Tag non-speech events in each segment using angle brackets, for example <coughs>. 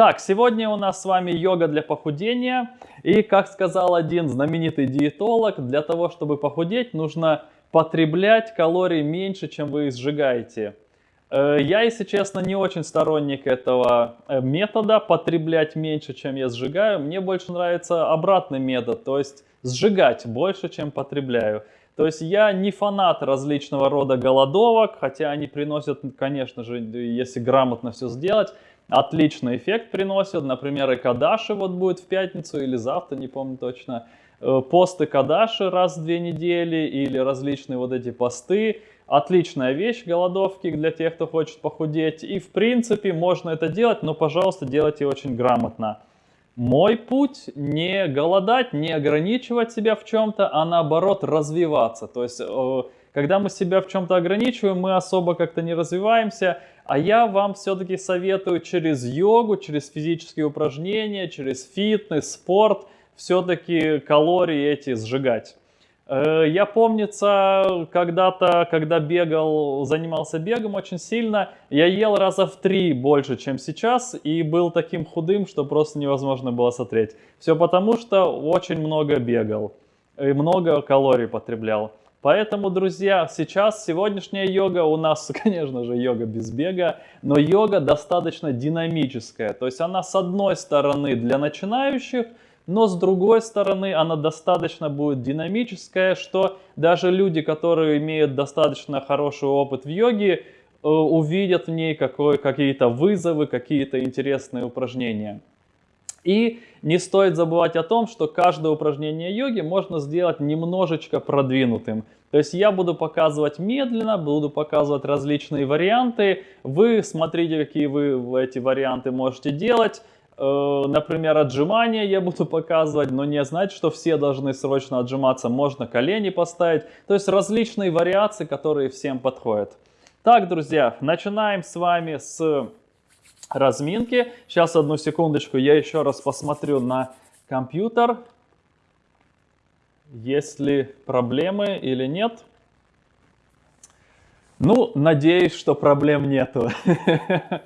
Так, сегодня у нас с вами йога для похудения. И, как сказал один знаменитый диетолог, для того, чтобы похудеть, нужно потреблять калорий меньше, чем вы сжигаете. Э, я, если честно, не очень сторонник этого э, метода, потреблять меньше, чем я сжигаю. Мне больше нравится обратный метод, то есть сжигать больше, чем потребляю. То есть я не фанат различного рода голодовок, хотя они приносят, конечно же, если грамотно все сделать, отличный эффект приносят. Например, и Кадаши вот будет в пятницу или завтра, не помню точно. Э, посты Кадаши раз в две недели или различные вот эти посты. Отличная вещь, голодовки для тех, кто хочет похудеть. И в принципе можно это делать, но, пожалуйста, делайте очень грамотно. Мой путь не голодать, не ограничивать себя в чем-то, а наоборот развиваться. То есть, э, когда мы себя в чем-то ограничиваем, мы особо как-то не развиваемся, а я вам все-таки советую через йогу, через физические упражнения, через фитнес, спорт, все-таки калории эти сжигать. Э, я помнится, когда-то, когда бегал, занимался бегом очень сильно, я ел раза в три больше, чем сейчас, и был таким худым, что просто невозможно было смотреть. Все потому, что очень много бегал и много калорий потреблял. Поэтому, друзья, сейчас сегодняшняя йога у нас, <laughs> конечно же, йога без бега, но йога достаточно динамическая. То есть она с одной стороны для начинающих, но с другой стороны она достаточно будет динамическая, что даже люди, которые имеют достаточно хороший опыт в йоге, э, увидят в ней какие-то вызовы, какие-то интересные упражнения. И не стоит забывать о том, что каждое упражнение йоги можно сделать немножечко продвинутым. То есть я буду показывать медленно, буду показывать различные варианты. Вы смотрите, какие вы эти варианты можете делать. Э, например, отжимания я буду <laughs> показывать, но не значит, что все должны срочно отжиматься. Можно колени поставить. То есть различные вариации, которые всем подходят. Так, друзья, начинаем с вами с разминки. Сейчас, одну секундочку, я еще раз посмотрю на компьютер, есть ли проблемы или нет. Ну, надеюсь, что проблем нету. <laughs>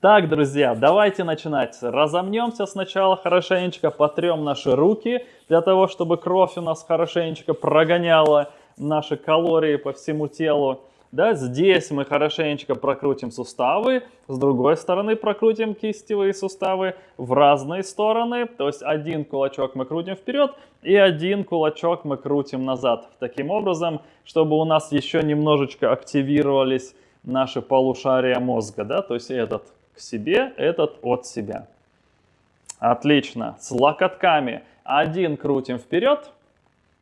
Так, друзья, давайте начинать. Разомнемся сначала хорошенечко, потрем наши руки, для того, чтобы кровь у нас хорошенечко прогоняла наши калории по всему телу. Да, здесь мы хорошенечко прокрутим суставы, с другой стороны прокрутим кистевые суставы в разные стороны. То есть один кулачок мы крутим вперед и один кулачок мы крутим назад. Таким образом, чтобы у нас еще немножечко активировались наши полушария мозга. Да? То есть этот к себе, этот от себя. Отлично. С локотками один крутим вперед,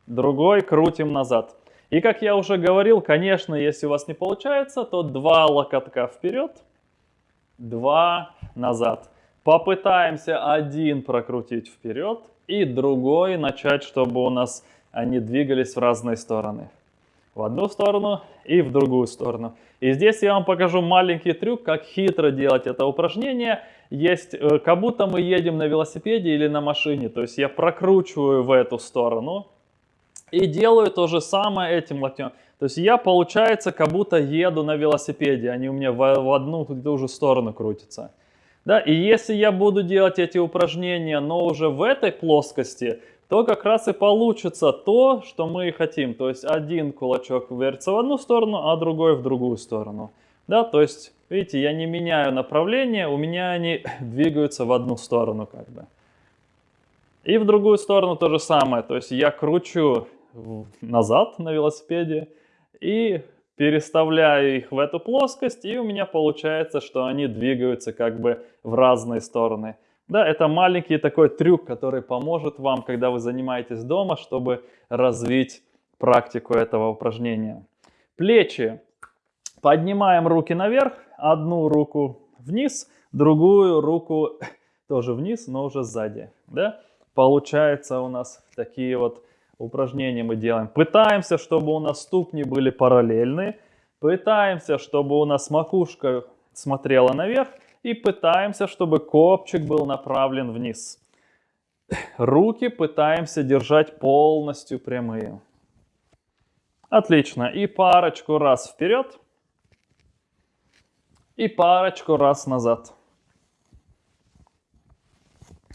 другой крутим назад. И как я уже говорил, конечно, если у вас не получается, то два локотка вперед, два назад. Попытаемся один прокрутить вперед и другой начать, чтобы у нас они двигались в разные стороны. В одну сторону и в другую сторону. И здесь я вам покажу маленький трюк, как хитро делать это упражнение. Есть, э, как будто мы едем на велосипеде или на машине. То есть я прокручиваю в эту сторону, и делаю то же самое этим локтем. То есть я, получается, как будто еду на велосипеде, они у меня в, одну и ту же сторону крутятся. Да? И если я буду делать эти упражнения, но уже в этой плоскости, то как раз и получится то, что мы и хотим. То есть один кулачок вертится в одну сторону, а другой в другую сторону. Да? То есть, видите, я не меняю направление, у меня они <coughs> двигаются в одну сторону как бы. И в другую сторону то же самое. То есть я кручу назад на велосипеде и переставляю их в эту плоскость, и у меня получается, что они двигаются как бы в разные стороны. Да, это маленький такой трюк, который поможет вам, когда вы занимаетесь дома, чтобы развить практику этого упражнения. Плечи. Поднимаем руки наверх, одну руку вниз, другую руку <laughs> тоже вниз, но уже сзади. Да? Получается у нас такие вот упражнения мы делаем. Пытаемся, чтобы у нас ступни были параллельны. Пытаемся, чтобы у нас макушка смотрела наверх. И пытаемся, чтобы копчик был направлен вниз. Руки пытаемся держать полностью прямые. Отлично. И парочку раз вперед. И парочку раз назад.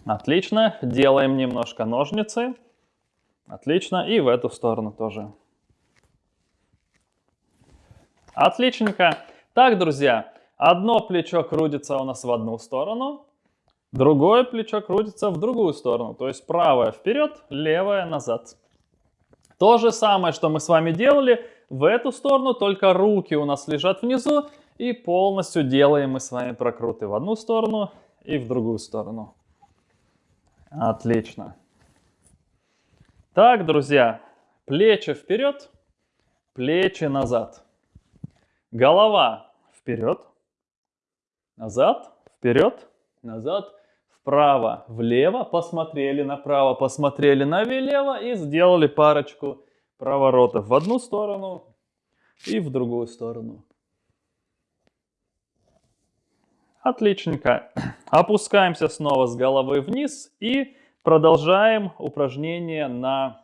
Отлично. Делаем немножко ножницы. Отлично. И в эту сторону тоже. Отличненько. Так, друзья, одно плечо крутится у нас в одну сторону, другое плечо крутится в другую сторону. То есть правое вперед, левое назад. То же самое, что мы с вами делали в эту сторону, только руки у нас лежат внизу. И полностью делаем мы с вами прокруты в одну сторону и в другую сторону. Отлично. Так, друзья, плечи вперед, плечи назад. Голова вперед, назад, вперед, назад, вправо, влево, посмотрели направо, посмотрели налево и сделали парочку проворотов в одну сторону и в другую сторону. Отличненько. Опускаемся снова с головы вниз и продолжаем упражнение на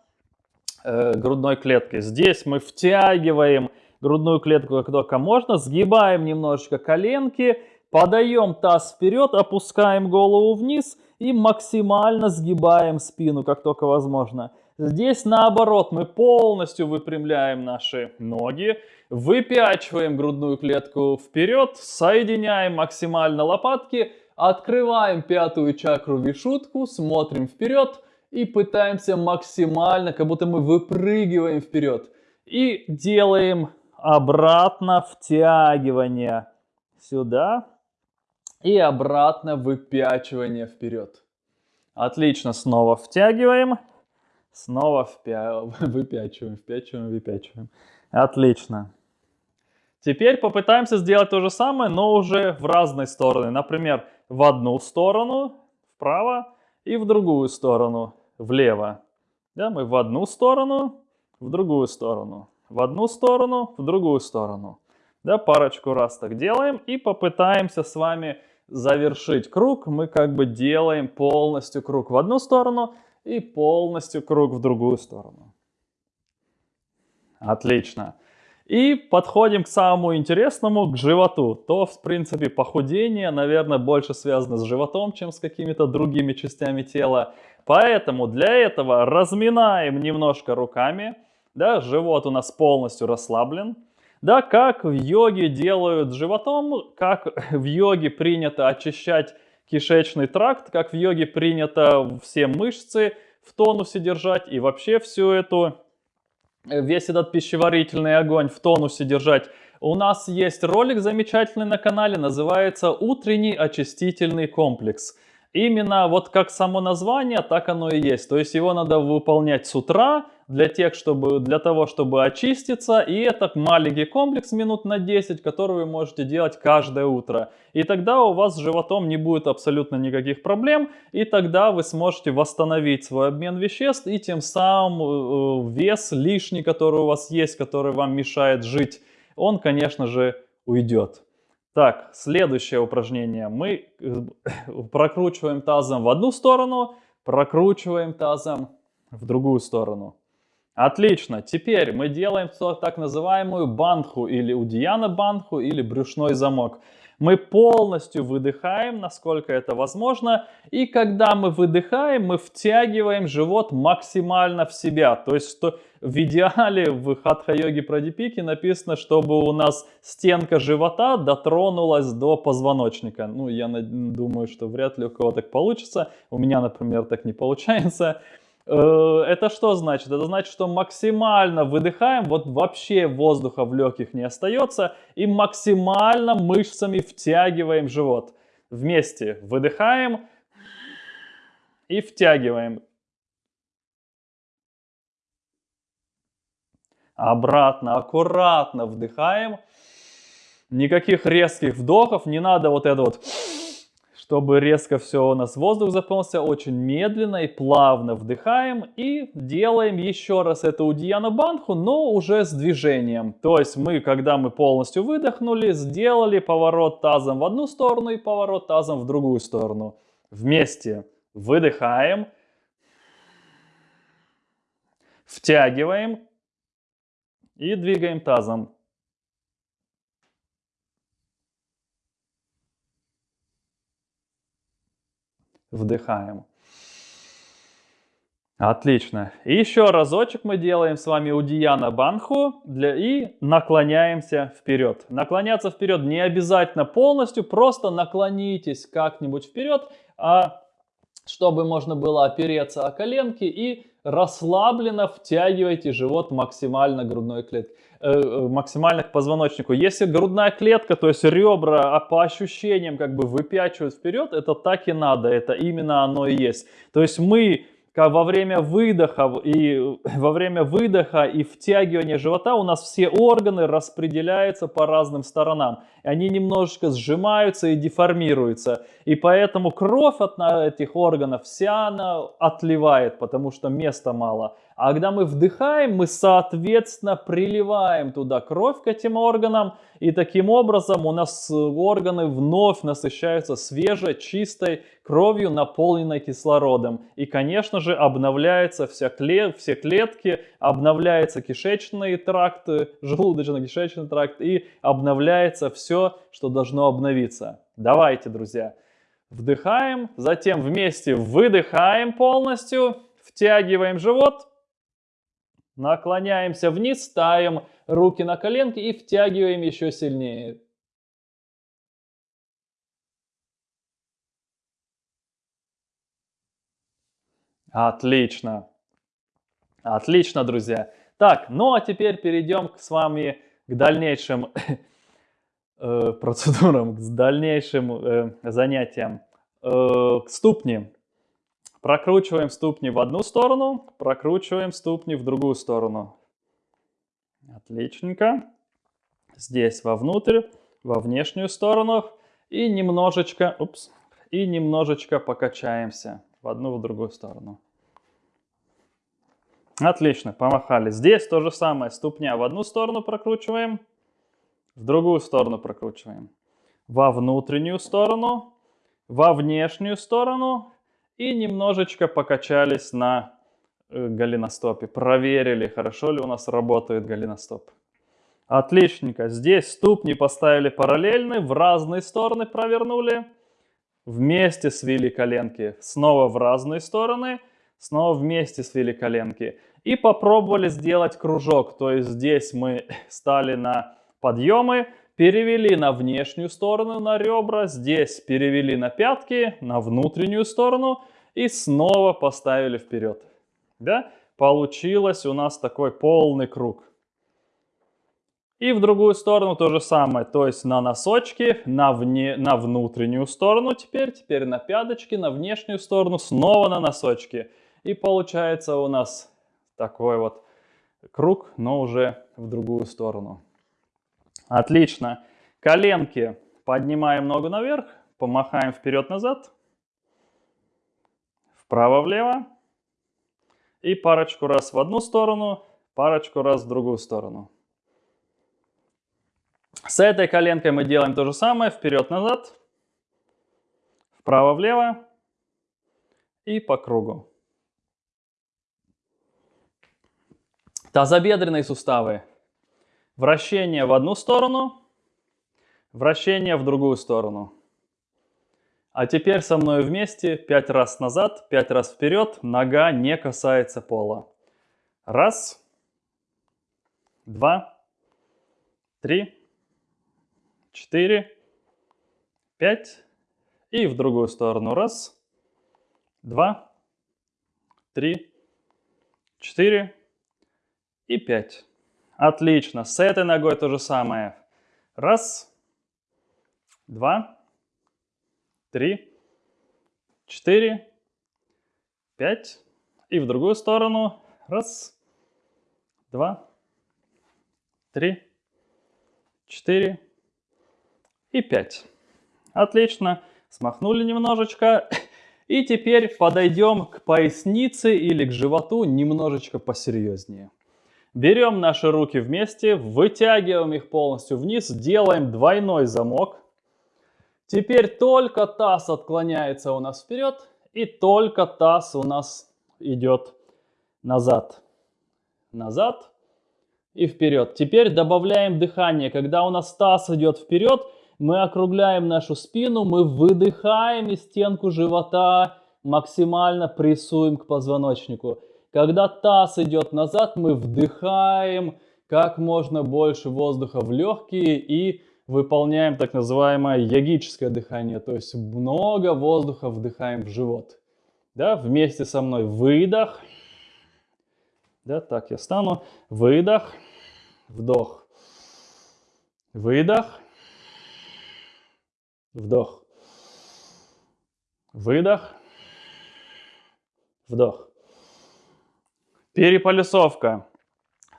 э, грудной клетке. Здесь мы втягиваем грудную клетку как только можно, сгибаем немножечко коленки, подаем таз вперед, опускаем голову вниз и максимально сгибаем спину, как только возможно. Здесь наоборот, мы полностью выпрямляем наши ноги, выпячиваем грудную клетку вперед, соединяем максимально лопатки, открываем пятую чакру вишутку, смотрим вперед и пытаемся максимально, как будто мы выпрыгиваем вперед. И делаем обратно втягивание сюда и обратно выпячивание вперед. Отлично, снова втягиваем, снова впя... <laughs> выпячиваем, впячиваем, выпячиваем. Отлично. Теперь попытаемся сделать то же самое, но уже в разные стороны. Например, в одну сторону, вправо, и в другую сторону, влево. Да, мы в одну сторону, в другую сторону в одну сторону, в другую сторону. Да, парочку раз так делаем и попытаемся с вами завершить круг. Мы как бы делаем полностью круг в одну сторону и полностью круг в другую сторону. Отлично. И подходим к самому интересному, к животу. То, в принципе, похудение, наверное, больше связано с животом, чем с какими-то другими частями тела. Поэтому для этого разминаем немножко руками да, живот у нас полностью расслаблен. Да, как в йоге делают животом, как в йоге принято очищать кишечный тракт, как в йоге принято все мышцы в тонусе держать и вообще всю эту, весь этот пищеварительный огонь в тонусе держать. У нас есть ролик замечательный на канале, называется «Утренний очистительный комплекс». Именно вот как само название, так оно и есть. То есть его надо выполнять с утра, для, тех, чтобы, для того, чтобы очиститься. И это маленький комплекс минут на 10, который вы можете делать каждое утро. И тогда у вас с животом не будет абсолютно никаких проблем. И тогда вы сможете восстановить свой обмен веществ. И тем самым э, вес лишний, который у вас есть, который вам мешает жить, он, конечно же, уйдет. Так, следующее упражнение. Мы э, прокручиваем тазом в одну сторону, прокручиваем тазом в другую сторону. Отлично. Теперь мы делаем так называемую бандху или удияна бандху или брюшной замок. Мы полностью выдыхаем, насколько это возможно. И когда мы выдыхаем, мы втягиваем живот максимально в себя. То есть что в идеале в хатха-йоге Прадипике написано, чтобы у нас стенка живота дотронулась до позвоночника. Ну, я думаю, что вряд ли у кого так получится. У меня, например, так не получается. Э, это что значит? Это значит, что максимально выдыхаем, вот вообще воздуха в легких не остается, и максимально мышцами втягиваем живот. Вместе выдыхаем и втягиваем. Обратно, аккуратно вдыхаем. Никаких резких вдохов, не надо вот это вот чтобы резко все у нас воздух заполнился, очень медленно и плавно вдыхаем и делаем еще раз эту удияна банху, но уже с движением. То есть мы, когда мы полностью выдохнули, сделали поворот тазом в одну сторону и поворот тазом в другую сторону. Вместе выдыхаем, втягиваем и двигаем тазом. Вдихаємо. Отлично. И еще разочек мы делаем с вами Удияна Банху для, и наклоняемся вперед. Наклоняться вперед не обязательно полностью, просто наклонитесь как-нибудь вперед, а чтобы можно было опереться о коленки и расслабленно втягивайте живот максимально грудной клетки, э, максимально к позвоночнику. Если грудная клетка, то есть ребра а по ощущениям как бы выпячивают вперед, это так и надо, это именно оно и есть. То есть мы как во время выдоха и во время выдоха и втягивания живота у нас все органы распределяются по разным сторонам. Они немножечко сжимаются и деформируются. И поэтому кровь от этих органов вся она отливает, потому что места мало. А когда мы вдыхаем, мы соответственно приливаем туда кровь к этим органам. И таким образом у нас органы вновь насыщаются свежей, чистой кровью, наполненной кислородом. И, конечно же, обновляются вся клет, все клетки, обновляются кишечные тракты, желудочно-кишечный тракт и обновляется все, что должно обновиться. Давайте, друзья, вдыхаем, затем вместе выдыхаем полностью, втягиваем живот Наклоняемся вниз, ставим руки на коленки и втягиваем еще сильнее. Отлично. Отлично, друзья. Так, ну а теперь перейдем к, с вами к дальнейшим э, процедурам, к дальнейшим э, занятиям. Э, к ступни. Прокручиваем ступни в одну сторону, прокручиваем ступни в другую сторону. Отличненько. Здесь вовнутрь, во внешнюю сторону. И немножечко, упс, и немножечко покачаемся в одну, в другую сторону. Отлично, помахали. Здесь то же самое. Ступня в одну сторону прокручиваем, в другую сторону прокручиваем. Во внутреннюю сторону, во внешнюю сторону и немножечко покачались на э, голеностопе. Проверили, хорошо ли у нас работает голеностоп. Отличненько. Здесь ступни поставили параллельно, в разные стороны провернули. Вместе свели коленки. Снова в разные стороны. Снова вместе свели коленки. И попробовали сделать кружок. То есть здесь мы <laughs> стали на подъемы, перевели на внешнюю сторону на ребра, здесь перевели на пятки, на внутреннюю сторону и снова поставили вперед. Да? Получилось у нас такой полный круг. И в другую сторону то же самое, то есть на носочки, на, вне, на внутреннюю сторону теперь, теперь на пяточки, на внешнюю сторону, снова на носочки. И получается у нас такой вот круг, но уже в другую сторону. Отлично. Коленки поднимаем ногу наверх, помахаем вперед-назад вправо-влево. И парочку раз в одну сторону, парочку раз в другую сторону. С этой коленкой мы делаем то же самое. Вперед-назад, вправо-влево и по кругу. Тазобедренные суставы. Вращение в одну сторону, вращение в другую сторону. А теперь со мной вместе 5 раз назад, 5 раз вперед, нога не касается пола. Раз, два, три, четыре, пять. И в другую сторону. Раз, два, три, четыре и пять. Отлично. С этой ногой то же самое. Раз, два, три, четыре, пять. И в другую сторону. Раз, два, три, четыре и пять. Отлично. Смахнули немножечко. И теперь подойдем к пояснице или к животу немножечко посерьезнее. Берем наши руки вместе, вытягиваем их полностью вниз, делаем двойной замок. Теперь только таз отклоняется у нас вперед, и только таз у нас идет назад. Назад и вперед. Теперь добавляем дыхание. Когда у нас таз идет вперед, мы округляем нашу спину, мы выдыхаем и стенку живота максимально прессуем к позвоночнику. Когда таз идет назад, мы вдыхаем как можно больше воздуха в легкие и выполняем так называемое йогическое дыхание, то есть много воздуха вдыхаем в живот. Да, вместе со мной выдох. Да, так я стану. Выдох, вдох. Выдох, вдох. Выдох, вдох. Переполюсовка.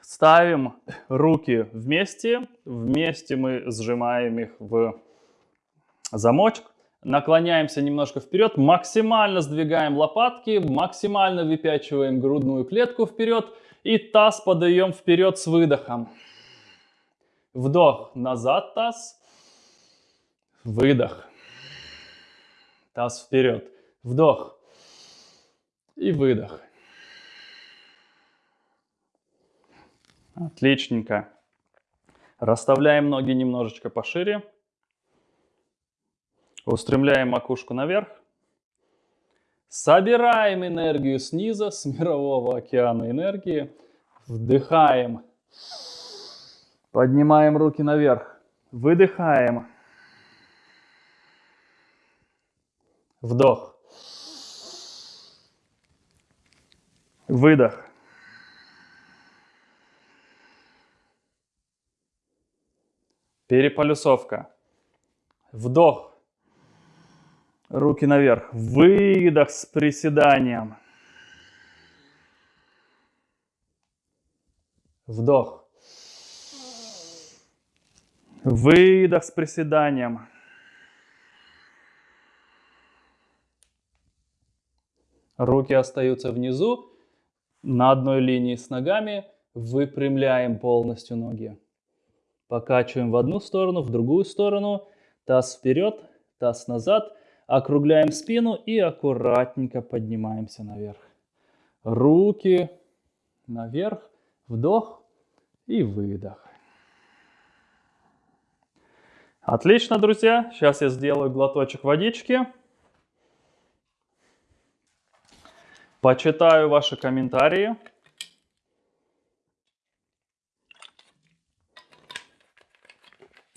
Ставим руки вместе. Вместе мы сжимаем их в замочек. Наклоняемся немножко вперед. Максимально сдвигаем лопатки. Максимально выпячиваем грудную клетку вперед. И таз подаем вперед с выдохом. Вдох. Назад таз. Выдох. Таз вперед. Вдох. И выдох. Отличненько. Расставляем ноги немножечко пошире. Устремляем макушку наверх. Собираем энергию снизу, с мирового океана энергии. Вдыхаем. Поднимаем руки наверх. Выдыхаем. Вдох. Выдох. Переполюсовка. Вдох. Руки наверх. Выдох с приседанием. Вдох. Выдох с приседанием. Руки остаются внизу, на одной линии с ногами. Выпрямляем полностью ноги. Покачиваем в одну сторону, в другую сторону. Таз вперед, таз назад. Округляем спину и аккуратненько поднимаемся наверх. Руки наверх. Вдох и выдох. Отлично, друзья. Сейчас я сделаю глоточек водички. Почитаю ваши комментарии.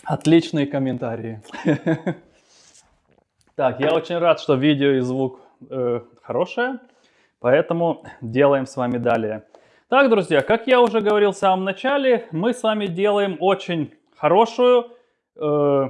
Отличные комментарии. <laughs> Так, я очень рад, что видео и звук э, хорошие, поэтому делаем с вами далее. Так, друзья, как я уже говорил в самом начале, мы с вами делаем очень хорошую э,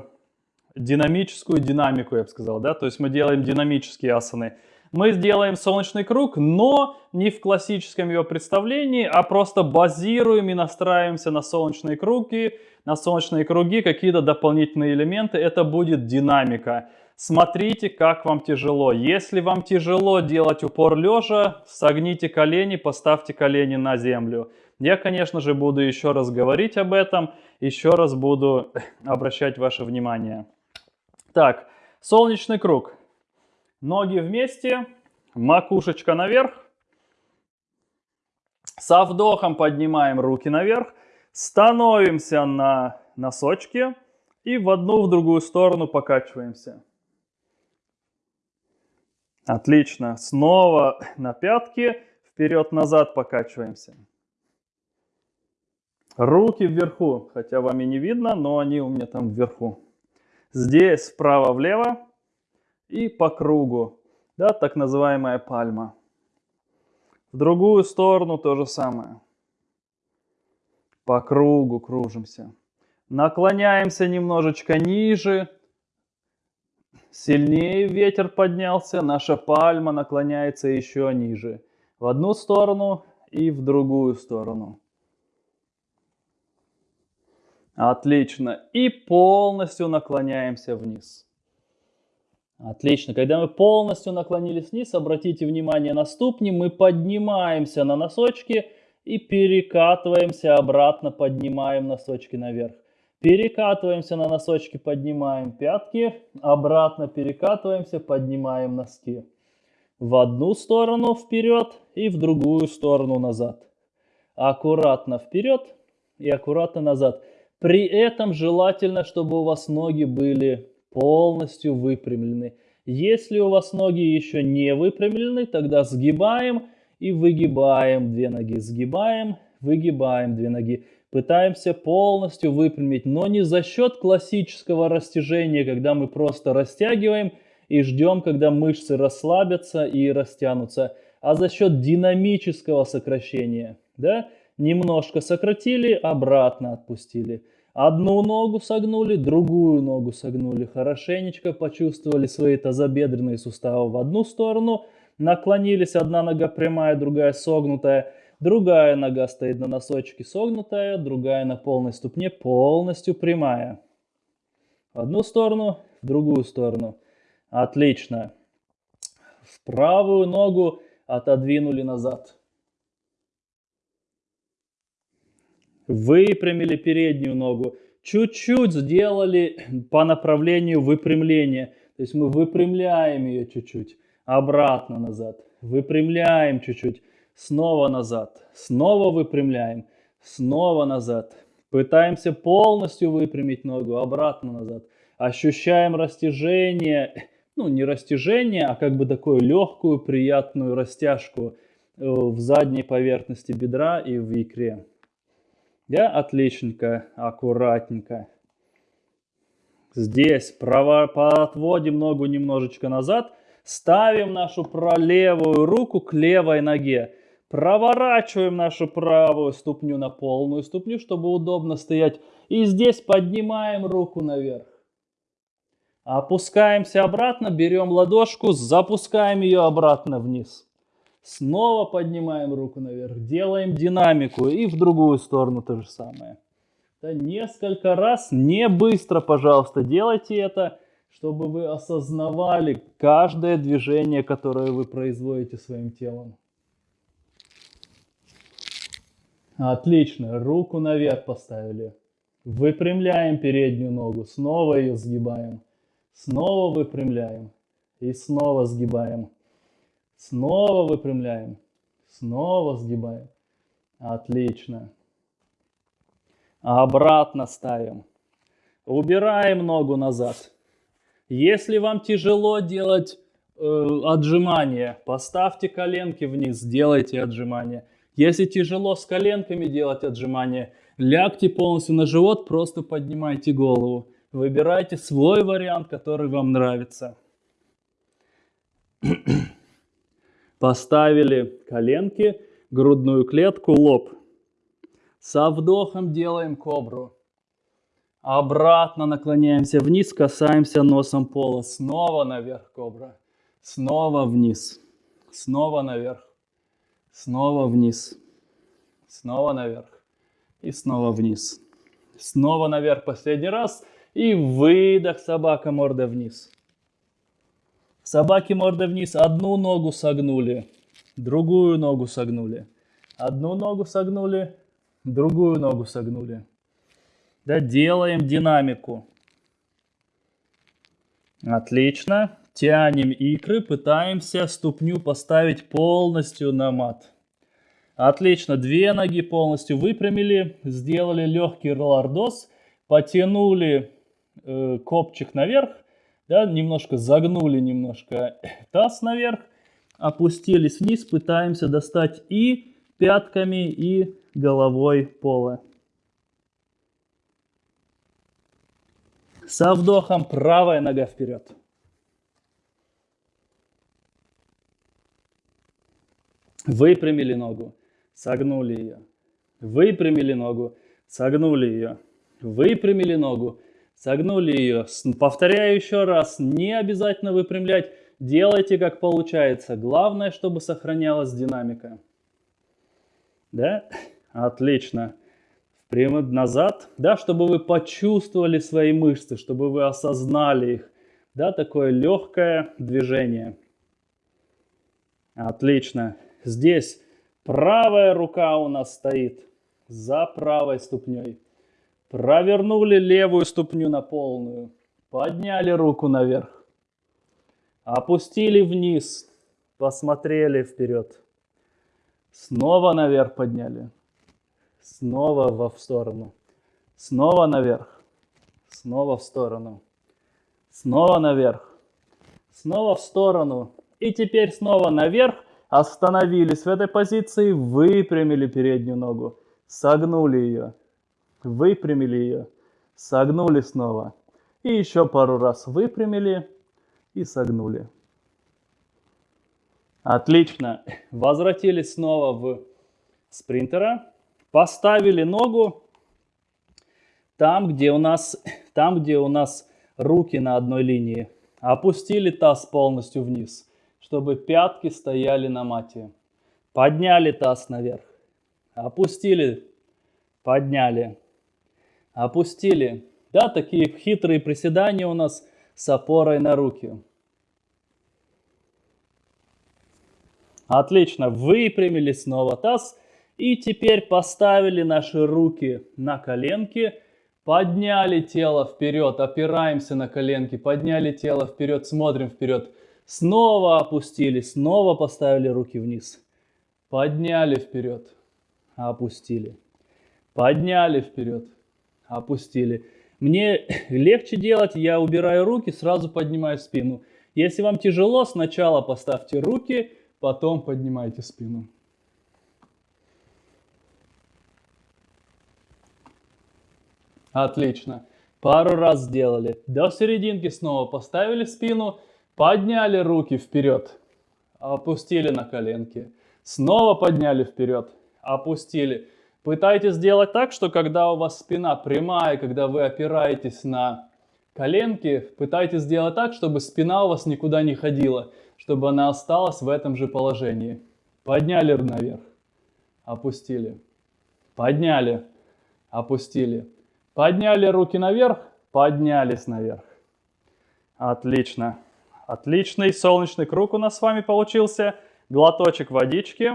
динамическую динамику, я бы сказал, да, то есть мы делаем динамические асаны. Мы сделаем солнечный круг, но не в классическом его представлении, а просто базируем и настраиваемся на солнечные круги, на солнечные круги, какие-то дополнительные элементы. Это будет динамика. Смотрите, как вам тяжело. Если вам тяжело делать упор лежа, согните колени, поставьте колени на землю. Я, конечно же, буду еще раз говорить об этом, еще раз буду обращать ваше внимание. Так, солнечный круг. Ноги вместе, макушечка наверх. Со вдохом поднимаем руки наверх. Становимся на носочки и в одну, в другую сторону покачиваемся. Отлично. Снова на пятки, вперед-назад покачиваемся. Руки вверху, хотя вам и не видно, но они у меня там вверху. Здесь вправо-влево и по кругу, да, так называемая пальма. В другую сторону то же самое. По кругу кружимся. Наклоняемся немножечко ниже. Сильнее ветер поднялся, наша пальма наклоняется еще ниже. В одну сторону и в другую сторону. Отлично. И полностью наклоняемся вниз. Отлично. Когда мы полностью наклонились вниз, обратите внимание на ступни. Мы поднимаемся на носочки и перекатываемся обратно, поднимаем носочки наверх. Перекатываемся на носочки, поднимаем пятки, обратно перекатываемся, поднимаем носки. В одну сторону вперед и в другую сторону назад. Аккуратно вперед и аккуратно назад. При этом желательно, чтобы у вас ноги были полностью выпрямлены. Если у вас ноги еще не выпрямлены, тогда сгибаем и выгибаем две ноги, сгибаем, выгибаем две ноги. Пытаемся полностью выпрямить, но не за счет классического растяжения, когда мы просто растягиваем и ждем, когда мышцы расслабятся и растянутся, а за счет динамического сокращения. Да? Немножко сократили, обратно отпустили. Одну ногу согнули, другую ногу согнули. Хорошенечко почувствовали свои тазобедренные суставы в одну сторону. Наклонились, одна нога прямая, другая согнутая. Другая нога стоит на носочке согнутая, другая на полной ступне полностью прямая. В одну сторону, в другую сторону. Отлично. В правую ногу отодвинули назад. Выпрямили переднюю ногу. Чуть-чуть сделали по направлению выпрямления. То есть мы выпрямляем ее чуть-чуть. Обратно назад. Выпрямляем чуть-чуть снова назад, снова выпрямляем, снова назад. Пытаемся полностью выпрямить ногу, обратно назад. Ощущаем растяжение, ну не растяжение, а как бы такую легкую, приятную растяжку э, в задней поверхности бедра и в икре. Да, отличненько, аккуратненько. Здесь право, отводим ногу немножечко назад, ставим нашу левую руку к левой ноге. Проворачиваем нашу правую ступню на полную ступню, чтобы удобно стоять. И здесь поднимаем руку наверх. Опускаемся обратно, берем ладошку, запускаем ее обратно вниз. Снова поднимаем руку наверх, делаем динамику и в другую сторону то же самое. Да, несколько раз, не быстро, пожалуйста, делайте это, чтобы вы осознавали каждое движение, которое вы производите своим телом. Отлично, руку наверх поставили. Выпрямляем переднюю ногу, снова ее сгибаем. Снова выпрямляем и снова сгибаем. Снова выпрямляем, снова сгибаем. Отлично. Обратно ставим. Убираем ногу назад. Если вам тяжело делать э, отжимания, поставьте коленки вниз, сделайте отжимания. Если тяжело с коленками делать отжимания, лягте полностью на живот, просто поднимайте голову. Выбирайте свой вариант, который вам нравится. <clears throat> Поставили коленки, грудную клетку, лоб. Со вдохом делаем кобру. Обратно наклоняемся вниз, касаемся носом пола. Снова наверх кобра. Снова вниз. Снова наверх. Снова вниз. Снова наверх. И снова вниз. Снова наверх последний раз. И выдох, собака, морда вниз. Собаки морда вниз. Одну ногу согнули. Другую ногу согнули. Одну ногу согнули. Другую ногу согнули. Да, делаем динамику. Отлично. Тянем икры, пытаемся ступню поставить полностью на мат. Отлично, две ноги полностью выпрямили, сделали легкий лордоз, потянули э, копчик наверх, да, немножко загнули немножко <laughs> таз наверх, опустились вниз, пытаемся достать и пятками, и головой пола. Со вдохом правая нога вперед. Выпрямили ногу, согнули ее. Выпрямили ногу, согнули ее. Выпрямили ногу, согнули ее. Повторяю еще раз, не обязательно выпрямлять. Делайте как получается. Главное, чтобы сохранялась динамика. Да? Отлично. Прямо назад. Да, чтобы вы почувствовали свои мышцы, чтобы вы осознали их. Да, такое легкое движение. Отлично. Здесь правая рука у нас стоит за правой ступней. Провернули левую ступню на полную. Подняли руку наверх. Опустили вниз. Посмотрели вперед. Снова наверх подняли. Снова во в сторону. Снова наверх. Снова в сторону. Снова наверх. Снова в сторону. И теперь снова наверх Остановились в этой позиции, выпрямили переднюю ногу, согнули ее, выпрямили ее, согнули снова. И еще пару раз выпрямили и согнули. Отлично. Возвратились снова в спринтера. Поставили ногу там, где у нас, там, где у нас руки на одной линии. Опустили таз полностью вниз, чтобы пятки стояли на мате. Подняли таз наверх. Опустили, подняли, опустили. Да, такие хитрые приседания у нас с опорой на руки. Отлично, выпрямили снова таз. И теперь поставили наши руки на коленки, подняли тело вперед, опираемся на коленки, подняли тело вперед, смотрим вперед. Снова опустили, снова поставили руки вниз. Подняли вперед, опустили. Подняли вперед, опустили. Мне легче делать, я убираю руки, сразу поднимаю спину. Если вам тяжело, сначала поставьте руки, потом поднимайте спину. Отлично. Пару раз сделали. До серединки снова поставили спину, подняли руки вперед, опустили на коленки. Снова подняли вперед, опустили. Пытайтесь сделать так, что когда у вас спина прямая, когда вы опираетесь на коленки, пытайтесь сделать так, чтобы спина у вас никуда не ходила чтобы она осталась в этом же положении. Подняли наверх, опустили. Подняли, опустили. Подняли руки наверх, поднялись наверх. Отлично. Отличный солнечный круг у нас с вами получился. Глоточек водички.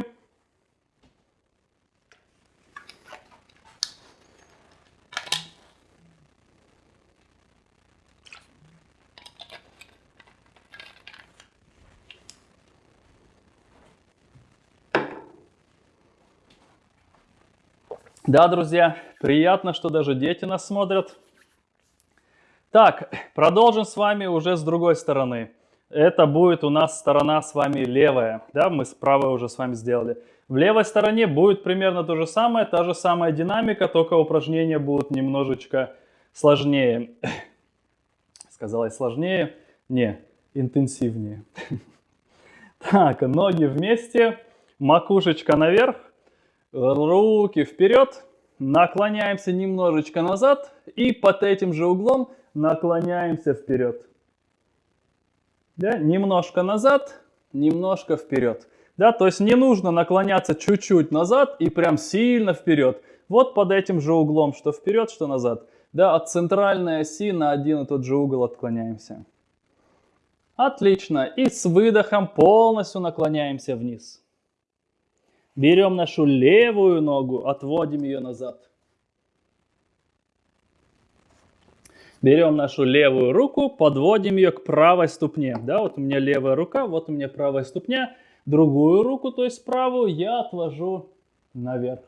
Да, друзья, приятно, что даже дети нас смотрят. Так, продолжим с вами уже с другой стороны. Это будет у нас сторона с вами левая. Да, мы с правой уже с вами сделали. В левой стороне будет примерно то же самое, та же самая динамика, только упражнения будут немножечко сложнее. <coughs> Сказала сложнее? Не, интенсивнее. <laughs> Так, ноги вместе, макушечка наверх, руки вперед, наклоняемся немножечко назад и под этим же углом наклоняемся вперед. Да, немножко назад, немножко вперед. Да, то есть не нужно наклоняться чуть-чуть назад и прям сильно вперед. Вот под этим же углом, что вперед, что назад. Да, от центральной оси на один и тот же угол отклоняемся. Отлично. И с выдохом полностью наклоняемся вниз. Берем нашу левую ногу, отводим ее назад. Берем нашу левую руку, подводим ее к правой ступне. Да, вот у меня левая рука, вот у меня правая ступня. Другую руку, то есть правую, я отвожу наверх.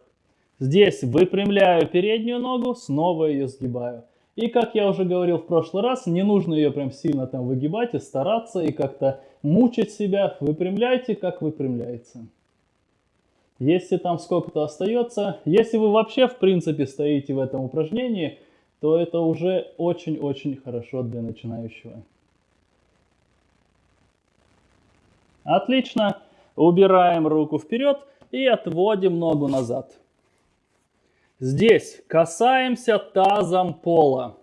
Здесь выпрямляю переднюю ногу, снова ее сгибаю. И как я уже говорил в прошлый раз, не нужно ее прям сильно там выгибать и стараться, и как-то мучить себя. Выпрямляйте, как выпрямляется. Если там сколько-то остается, если вы вообще в принципе стоите в этом упражнении, то это уже очень-очень хорошо для начинающего. Отлично. Убираем руку вперед и отводим ногу назад. Здесь касаемся тазом пола.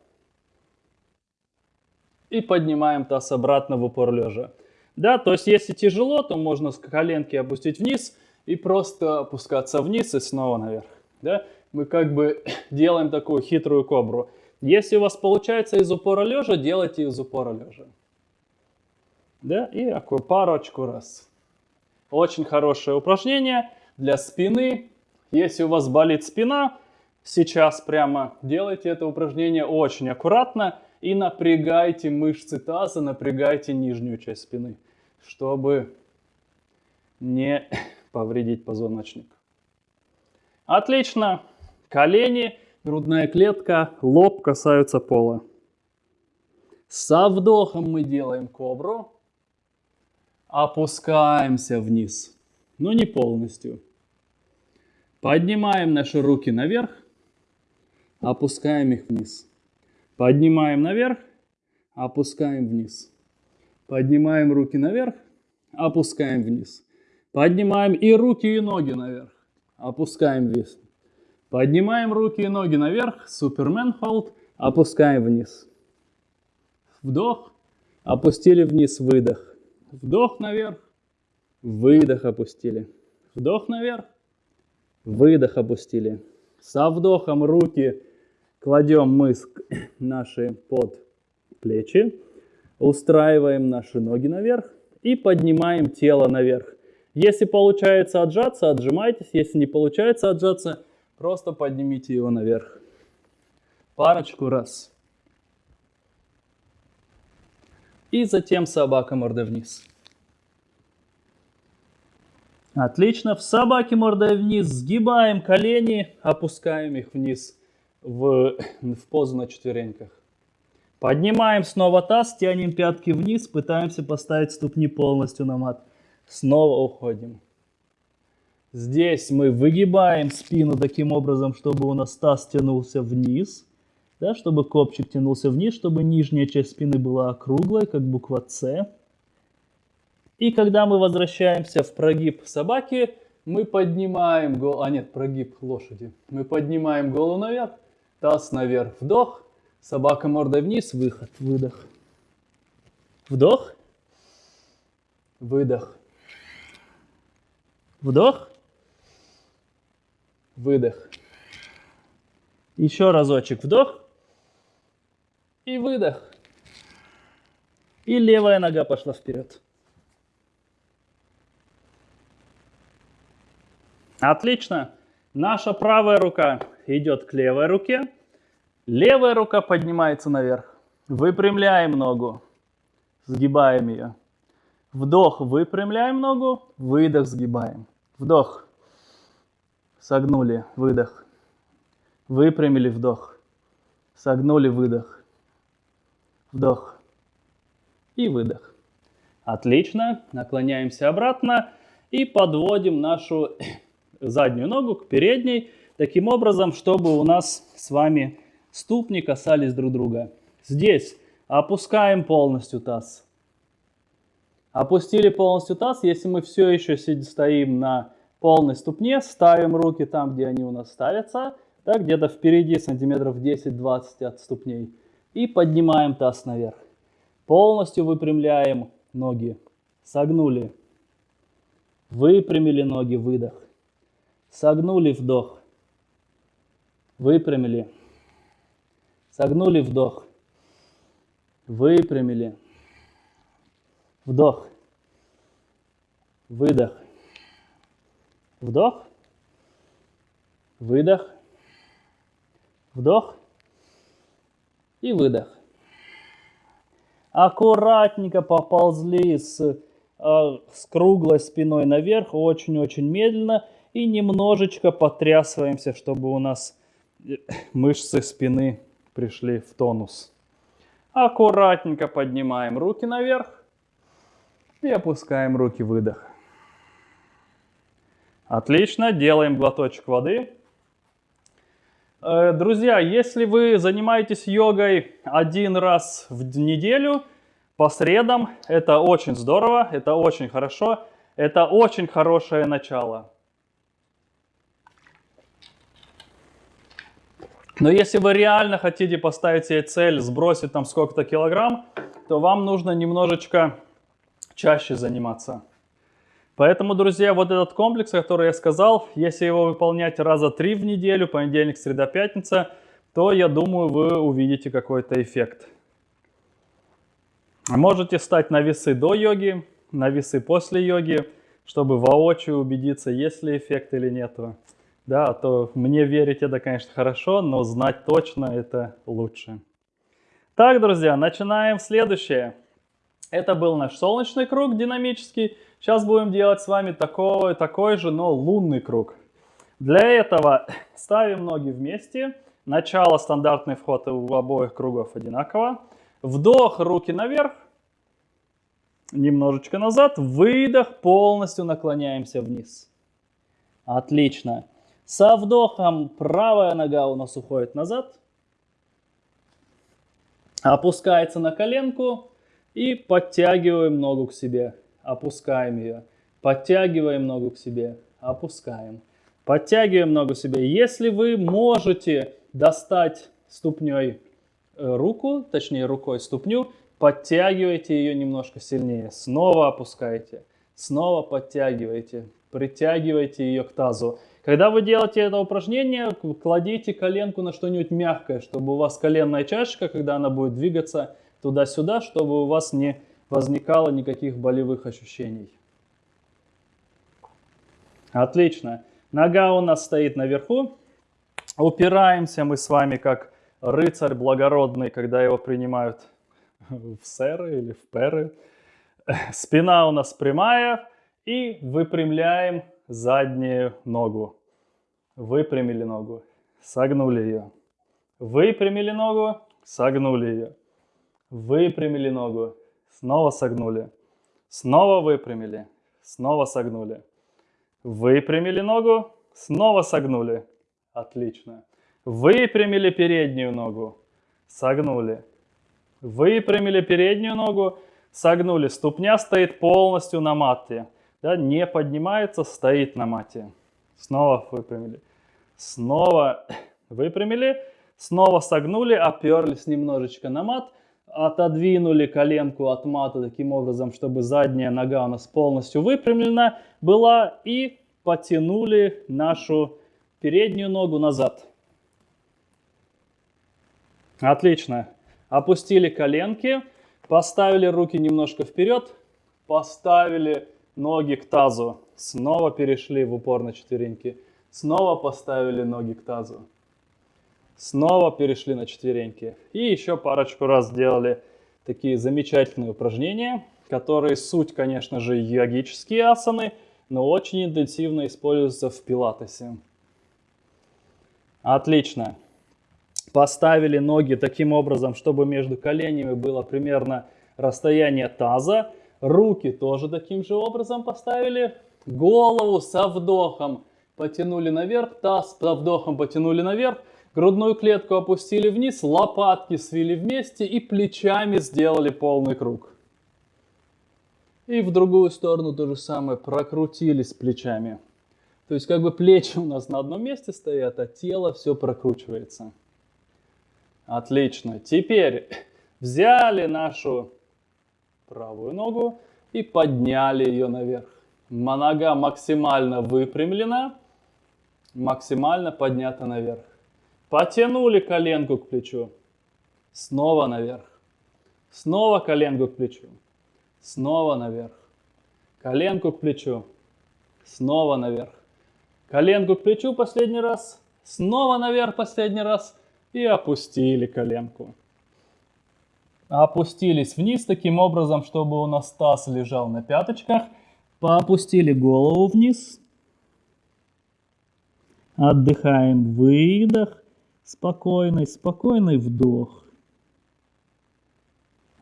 И поднимаем таз обратно в упор лежа. Да, то есть если тяжело, то можно коленки опустить вниз – и просто опускаться вниз и снова наверх. Да? Мы как бы <coughs> делаем такую хитрую кобру. Если у вас получается из упора лежа, делайте из упора лежа. Да? И такую парочку раз. Очень хорошее упражнение для спины. Если у вас болит спина, сейчас прямо делайте это упражнение очень аккуратно и напрягайте мышцы таза, напрягайте нижнюю часть спины, чтобы не повредить позвоночник. Отлично. Колени, грудная клетка, лоб касаются пола. Со вдохом мы делаем кобру. Опускаемся вниз. но не полностью. Поднимаем наши руки наверх, опускаем их вниз. Поднимаем наверх, опускаем вниз. Поднимаем руки наверх, опускаем вниз. Поднимаем и руки, и ноги наверх, опускаем вниз. Поднимаем руки и ноги наверх, супермен холд, опускаем вниз. Вдох, опустили вниз, выдох. Вдох наверх, выдох опустили. Вдох наверх, выдох опустили. Со вдохом руки кладем мы <coughs> наши под плечи, устраиваем наши ноги наверх и поднимаем тело наверх. Если получается отжаться, отжимайтесь. Если не получается отжаться, просто поднимите его наверх. Парочку раз. И затем собака мордой вниз. Отлично. В собаке мордой вниз сгибаем колени, опускаем их вниз в, в позу на четвереньках. Поднимаем снова таз, тянем пятки вниз, пытаемся поставить ступни полностью на мат. Снова уходим. Здесь мы выгибаем спину таким образом, чтобы у нас таз тянулся вниз. Да, чтобы копчик тянулся вниз, чтобы нижняя часть спины была округлой, как буква С. И когда мы возвращаемся в прогиб собаки, мы поднимаем голову, а нет, прогиб лошади. Мы поднимаем голову наверх, таз наверх, вдох, собака мордой вниз, выход, выдох. Вдох, выдох. Вдох, выдох. Еще разочек вдох и выдох. И левая нога пошла вперед. Отлично. Наша правая рука идет к левой руке. Левая рука поднимается наверх. Выпрямляем ногу. Сгибаем ее. Вдох, выпрямляем ногу. Выдох, сгибаем. Вдох. Согнули, выдох. Выпрямили, вдох. Согнули, выдох. Вдох. И выдох. Отлично. Наклоняемся обратно и подводим нашу <coughs> заднюю ногу к передней, таким образом, чтобы у нас с вами ступни касались друг друга. Здесь опускаем полностью таз. Опустили полностью таз, если мы все еще стоим на полной ступне, ставим руки там, где они у нас ставятся, да, где-то впереди сантиметров 10-20 от ступней, и поднимаем таз наверх. Полностью выпрямляем ноги, согнули, выпрямили ноги, выдох. Согнули вдох. Выпрямили. Согнули вдох. Выпрямили. Вдох. Выдох. Вдох. Выдох. Вдох. И выдох. Аккуратненько поползли с, э, с круглой спиной наверх, очень-очень медленно и немножечко потрясываемся, чтобы у нас э, мышцы спины пришли в тонус. Аккуратненько поднимаем руки наверх и опускаем руки, выдох. Отлично, делаем глоточек воды. Э, друзья, если вы занимаетесь йогой один раз в неделю, по средам, это очень здорово, это очень хорошо, это очень хорошее начало. Но если вы реально хотите поставить себе цель сбросить там сколько-то килограмм, то вам нужно немножечко чаще заниматься. Поэтому, друзья, вот этот комплекс, который я сказал, если его выполнять раза три в неделю, понедельник, среда, пятница, то, я думаю, вы увидите какой-то эффект. Можете стать на весы до йоги, на весы после йоги, чтобы воочию убедиться, есть ли эффект или нет. Да, то мне верить это, конечно, хорошо, но знать точно это лучше. Так, друзья, начинаем следующее. Это был наш солнечный круг динамический. Сейчас будем делать с вами такой, такой же, но лунный круг. Для этого <laughs> ставим ноги вместе. Начало, стандартный вход у обоих кругов одинаково. Вдох, руки наверх. немножечко назад. Выдох, полностью наклоняемся вниз. Отлично. Со вдохом правая нога у нас уходит назад. Опускается на коленку и подтягиваем ногу к себе. Опускаем ее. Подтягиваем ногу к себе. Опускаем. Подтягиваем ногу к себе. Если вы можете достать ступней э, руку, точнее рукой ступню, подтягивайте ее немножко сильнее. Снова опускайте. Снова подтягивайте. Притягивайте ее к тазу. Когда вы делаете это упражнение, кладите коленку на что-нибудь мягкое, чтобы у вас коленная чашечка, когда она будет двигаться туда-сюда, чтобы у вас не возникало никаких болевых ощущений. Отлично. Нога у нас стоит наверху. Упираемся мы с вами как рыцарь благородный, когда его принимают в сэры или в перы. Спина у нас прямая и выпрямляем заднюю ногу. Выпрямили ногу, согнули ее. Выпрямили ногу, согнули ее. Выпрямили ногу, снова согнули. Снова выпрямили, снова согнули. Выпрямили ногу, снова согнули. Отлично. Выпрямили переднюю ногу, согнули. Выпрямили переднюю ногу, согнули. Ступня стоит полностью на мате. Да, не поднимается, стоит на мате. Снова выпрямили. Снова выпрямили. Снова согнули, оперлись немножечко на мат. Отодвинули коленку от мата таким образом, чтобы задняя нога у нас полностью выпрямлена была. И потянули нашу переднюю ногу назад. Отлично. Опустили коленки, поставили руки немножко вперед, поставили ноги к тазу. Снова перешли в упор на четвереньки. Снова поставили ноги к тазу. Снова перешли на четвереньки. И еще парочку раз сделали такие замечательные упражнения, которые суть, конечно же, йогические асаны, но очень интенсивно используются в пилатесе. Отлично. Поставили ноги таким образом, чтобы между коленями было примерно расстояние таза. Руки тоже таким же образом поставили. Голову со вдохом потянули наверх, таз со вдохом потянули наверх. Грудную клетку опустили вниз, лопатки свели вместе и плечами сделали полный круг. И в другую сторону то же самое, прокрутились плечами. То есть как бы плечи у нас на одном месте стоят, а тело все прокручивается. Отлично. Теперь взяли нашу правую ногу и подняли ее наверх. Нога максимально выпрямлена, максимально поднята наверх. Потянули коленку к плечу. Снова наверх. Снова коленку к плечу. Снова наверх. Коленку к плечу. Снова наверх. Коленку к плечу последний раз. Снова наверх последний раз. И опустили коленку опустились вниз таким образом, чтобы у нас таз лежал на пяточках. Поопустили голову вниз. Отдыхаем. Выдох. Спокойный, спокойный вдох.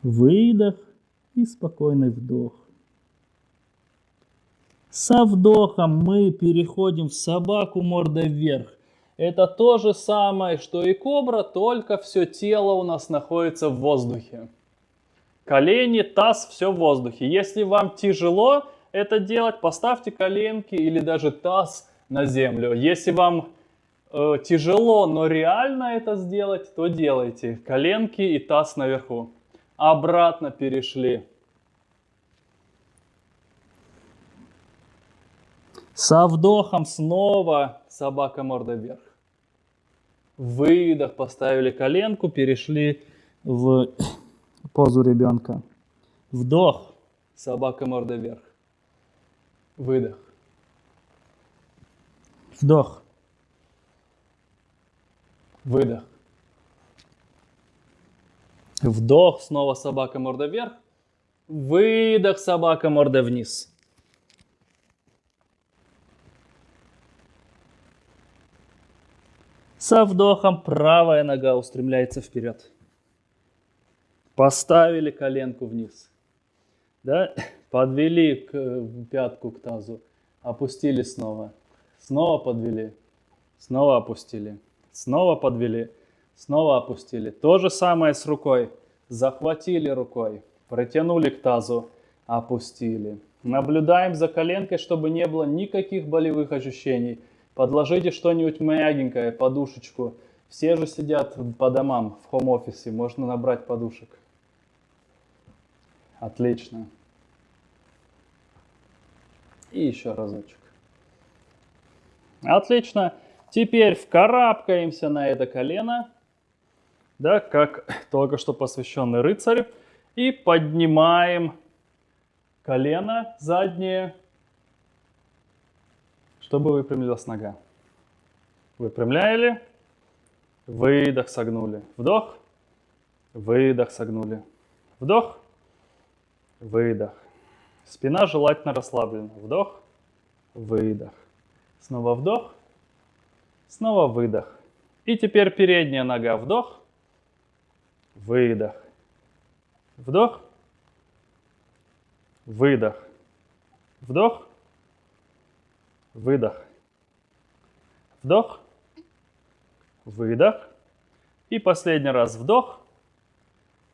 Выдох и спокойный вдох. Со вдохом мы переходим в собаку мордой вверх. Это то же самое, что и кобра, только все тело у нас находится в воздухе. Колени, таз, все в воздухе. Если вам тяжело это делать, поставьте коленки или даже таз на землю. Если вам э, тяжело, но реально это сделать, то делайте. Коленки и таз наверху. Обратно перешли. Со вдохом снова собака морда вверх. Выдох, поставили коленку, перешли в <coughs> позу ребенка. Вдох, собака морда вверх. Выдох. Вдох. Выдох. Вдох, снова собака морда вверх. Выдох, собака морда вниз. Со вдохом правая нога устремляется вперед. Поставили коленку вниз. Да? Подвели к, пятку к тазу, опустили снова. Снова подвели, снова опустили, снова подвели, снова опустили. То же самое с рукой. Захватили рукой, протянули к тазу, опустили. Наблюдаем за коленкой, чтобы не было никаких болевых ощущений. Подложите что-нибудь мягенькое, подушечку. Все же сидят по домам в хом-офисе, можно набрать подушек. Отлично. И еще разочек. Отлично. Теперь вкарабкаемся на это колено, да, как <laughs> только что посвященный рыцарь, и поднимаем колено заднее, чтобы выпрямилась нога. Выпрямляли, выдох, согнули. Вдох, выдох, согнули. Вдох, выдох. Спина желательно расслаблена. Вдох, выдох. Снова вдох, снова выдох. И теперь передняя нога. Вдох, выдох. Вдох, выдох, вдох, выдох, вдох, выдох. И последний раз вдох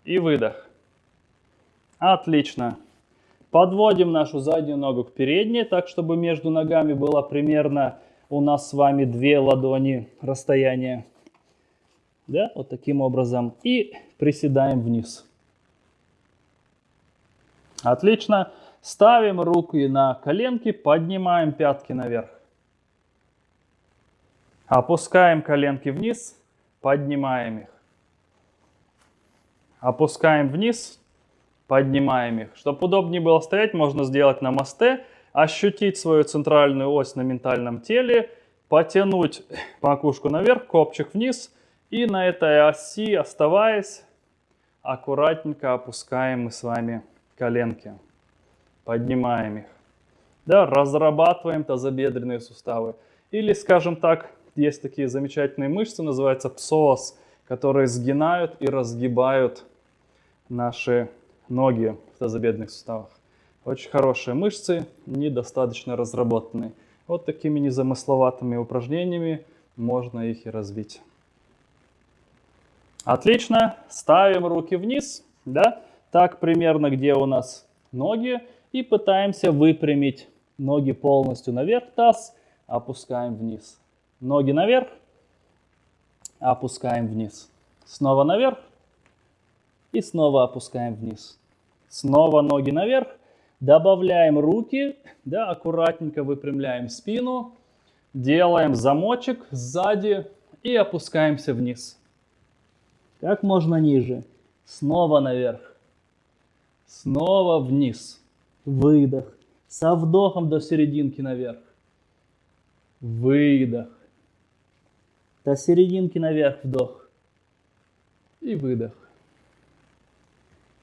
и выдох. Отлично. Подводим нашу заднюю ногу к передней, так чтобы между ногами было примерно у нас с вами две ладони расстояния. Да, вот таким образом. И приседаем вниз. Отлично. Ставим руки на коленки, поднимаем пятки наверх. Опускаем коленки вниз, поднимаем их. Опускаем вниз, поднимаем их. Чтобы удобнее было стоять, можно сделать на мосте, ощутить свою центральную ось на ментальном теле, потянуть макушку наверх, копчик вниз, и на этой оси, оставаясь, аккуратненько опускаем мы с вами коленки. Поднимаем их. Да, разрабатываем тазобедренные суставы. Или, скажем так, есть такие замечательные мышцы, называются псоас, которые сгинают и разгибают наши ноги в тазобедренных суставах. Очень хорошие мышцы, недостаточно разработанные. Вот такими незамысловатыми упражнениями можно их и развить. Отлично. Ставим руки вниз. Да? Так примерно, где у нас ноги. И пытаемся выпрямить ноги полностью наверх, таз, опускаем вниз. Ноги наверх, опускаем вниз. Снова наверх и снова опускаем вниз. Снова ноги наверх, добавляем руки, да, аккуратненько выпрямляем спину, делаем замочек сзади и опускаемся вниз. Как можно ниже. Снова наверх. Снова вниз. Выдох. Со вдохом до серединки наверх. Выдох. До серединки наверх вдох. И выдох.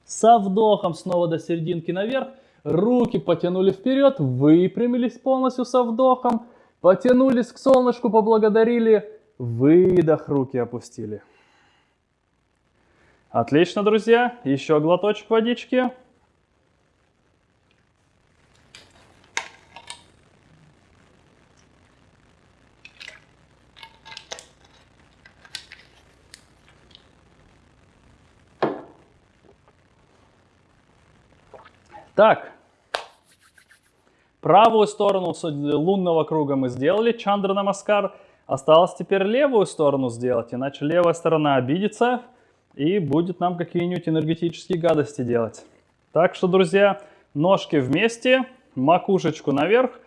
Со вдохом снова до серединки наверх. Руки потянули вперед, выпрямились полностью со вдохом. Потянулись к солнышку, поблагодарили. Выдох, руки опустили. Отлично, друзья. Еще глоточек водички. Так, правую сторону лунного круга мы сделали, Чандра Намаскар. Осталось теперь левую сторону сделать, иначе левая сторона обидится и будет нам какие-нибудь энергетические гадости делать. Так что, друзья, ножки вместе, макушечку наверх,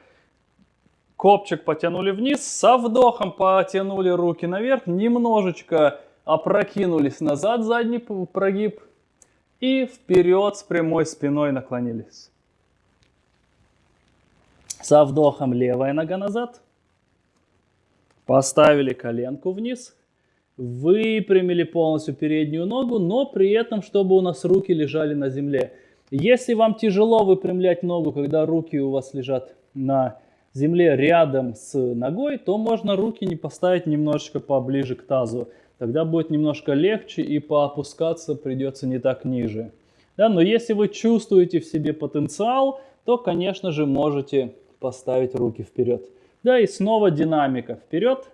копчик потянули вниз, со вдохом потянули руки наверх, немножечко опрокинулись назад, задний прогиб, и вперед с прямой спиной наклонились. Со вдохом левая нога назад, поставили коленку вниз, выпрямили полностью переднюю ногу, но при этом, чтобы у нас руки лежали на земле. Если вам тяжело выпрямлять ногу, когда руки у вас лежат на земле рядом с ногой, то можно руки не поставить немножечко поближе к тазу. Тогда будет немножко легче и поопускаться придется не так ниже. Да, но если вы чувствуете в себе потенциал, то, конечно же, можете поставить руки вперед. Да, и снова динамика. Вперед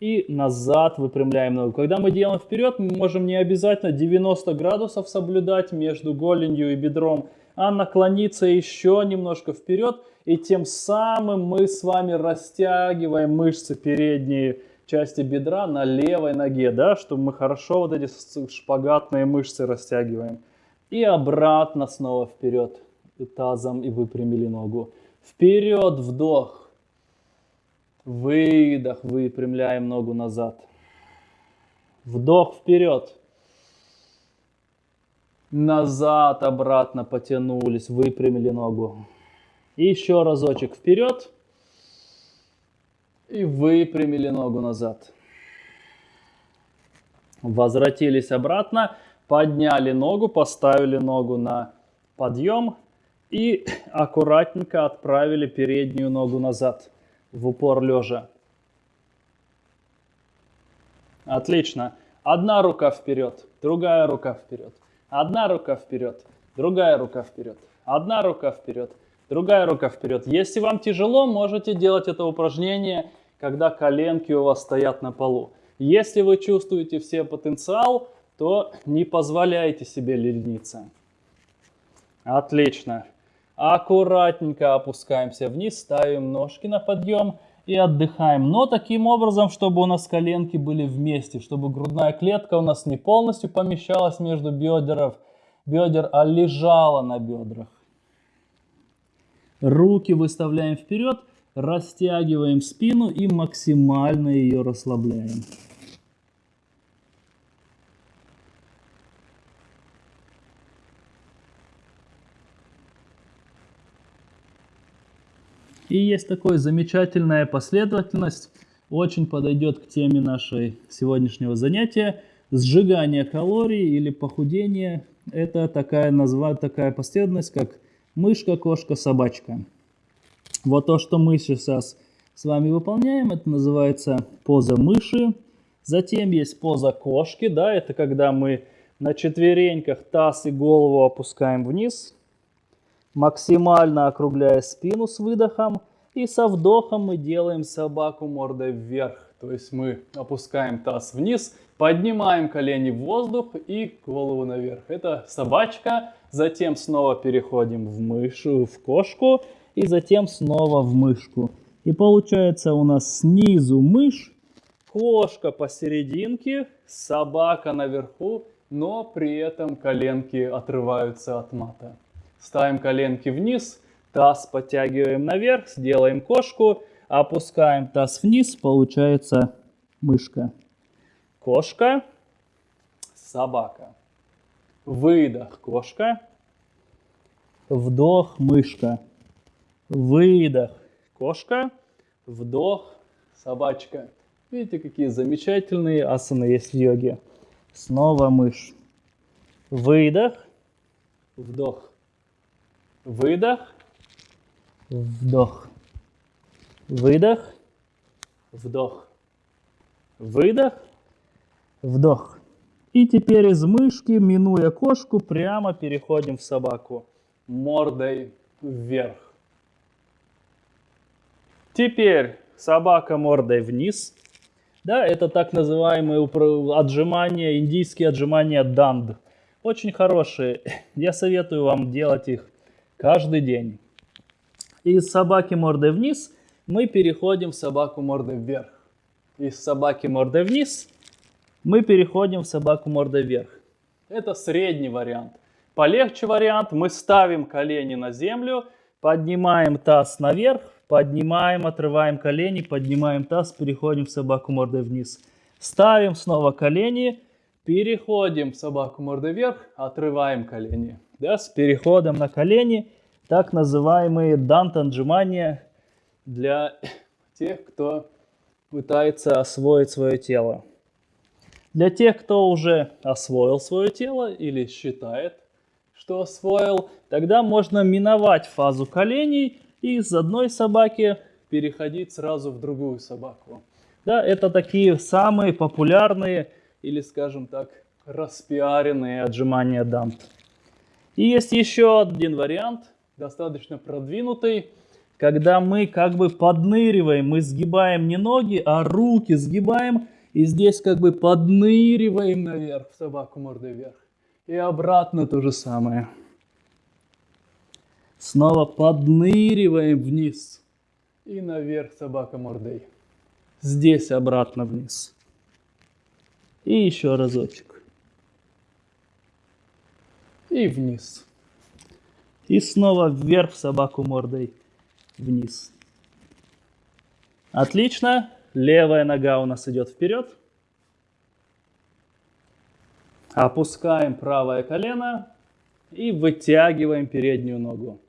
и назад выпрямляем ногу. Когда мы делаем вперед, мы можем не обязательно 90 градусов соблюдать между голенью и бедром, а наклониться еще немножко вперед. И тем самым мы с вами растягиваем мышцы передние части бедра на левой ноге, да, чтобы мы хорошо вот эти шпагатные мышцы растягиваем. И обратно снова вперед тазом и выпрямили ногу. Вперед, вдох. Выдох, выпрямляем ногу назад. Вдох вперед. Назад, обратно потянулись, выпрямили ногу. И еще разочек вперед. И выпрямили ногу назад. Возвратились обратно, подняли ногу, поставили ногу на подъем и аккуратненько отправили переднюю ногу назад в упор лежа. Отлично. Одна рука вперед, другая рука вперед. Одна рука вперед, другая рука вперед. Одна рука вперед, другая рука вперед. Если вам тяжело, можете делать это упражнение, когда коленки у вас стоят на полу. Если вы чувствуете все потенциал, то не позволяйте себе лениться. Отлично. Аккуратненько опускаемся вниз, ставим ножки на подъем и отдыхаем. Но таким образом, чтобы у нас коленки были вместе, чтобы грудная клетка у нас не полностью помещалась между бедров, бедер, а лежала на бедрах. Руки выставляем вперед, растягиваем спину и максимально ее расслабляем. И есть такая замечательная последовательность, очень подойдет к теме нашей сегодняшнего занятия. Сжигание калорий или похудение – это такая, назва, такая последовательность, как мышка, кошка, собачка. Вот то, что мы сейчас с вами выполняем, это называется поза мыши. Затем есть поза кошки, да, это когда мы на четвереньках таз и голову опускаем вниз, максимально округляя спину с выдохом. И со вдохом мы делаем собаку мордой вверх. То есть мы опускаем таз вниз, поднимаем колени в воздух и голову наверх. Это собачка. Затем снова переходим в мышу, в кошку. И затем снова в мышку. И получается у нас снизу мышь, кошка посерединке, собака наверху, но при этом коленки отрываются от мата. Ставим коленки вниз, таз подтягиваем наверх, сделаем кошку, опускаем таз вниз, получается мышка. Кошка, собака. Выдох, кошка. Вдох, мышка. Выдох, кошка. Вдох, собачка. Видите, какие замечательные асаны есть в йоге. Снова мышь. Выдох, вдох. Выдох, вдох. Выдох, вдох. Выдох, вдох. И теперь из мышки, минуя кошку, прямо переходим в собаку. Мордой вверх. Теперь собака мордой вниз. Да, это так называемые отжимания, индийские отжимания данд. Очень хорошие. <laughs> Я советую вам делать их каждый день. Из собаки мордой вниз мы переходим в собаку мордой вверх. Из собаки мордой вниз мы переходим в собаку мордой вверх. Это средний вариант. Полегче вариант. Мы ставим колени на землю, поднимаем таз наверх, поднимаем, отрываем колени, поднимаем таз, переходим в собаку мордой вниз. Ставим снова колени, переходим в собаку мордой вверх, отрываем колени да, с переходом на колени, так называемые дантанджимания для тех, кто пытается освоить свое тело. Для тех, кто уже освоил свое тело или считает, что освоил, тогда можно миновать фазу коленей и из одной собаки переходить сразу в другую собаку. Да, это такие самые популярные или, скажем так, распиаренные отжимания дант. И есть еще один вариант, достаточно продвинутый, когда мы как бы подныриваем, мы сгибаем не ноги, а руки сгибаем, и здесь как бы подныриваем наверх, собаку мордой вверх. И обратно то же самое. Снова подныриваем вниз. И наверх собака мордой. Здесь обратно вниз. И еще разочек. И вниз. И снова вверх собаку мордой вниз. Отлично. Левая нога у нас идет вперед. Опускаем правое колено и вытягиваем переднюю ногу.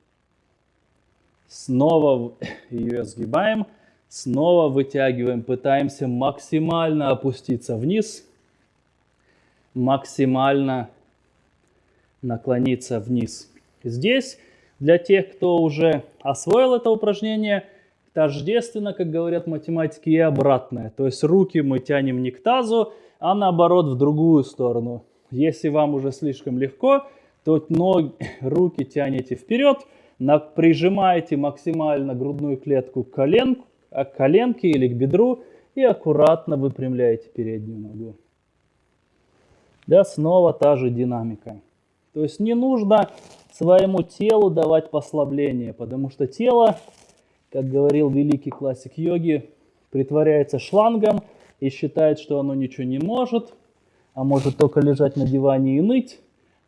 Снова <laughs> ее сгибаем, снова вытягиваем, пытаемся максимально опуститься вниз, максимально наклониться вниз. Здесь для тех, кто уже освоил это упражнение, тождественно, как говорят математики, и обратное. То есть руки мы тянем не к тазу, а наоборот в другую сторону. Если вам уже слишком легко, то ноги, <laughs> руки тянете вперед, прижимаете максимально грудную клетку к, колен, к коленке или к бедру и аккуратно выпрямляете переднюю ногу. Да, снова та же динамика. То есть не нужно своему телу давать послабление, потому что тело, как говорил великий классик йоги, притворяется шлангом и считает, что оно ничего не может, а может только лежать на диване и ныть.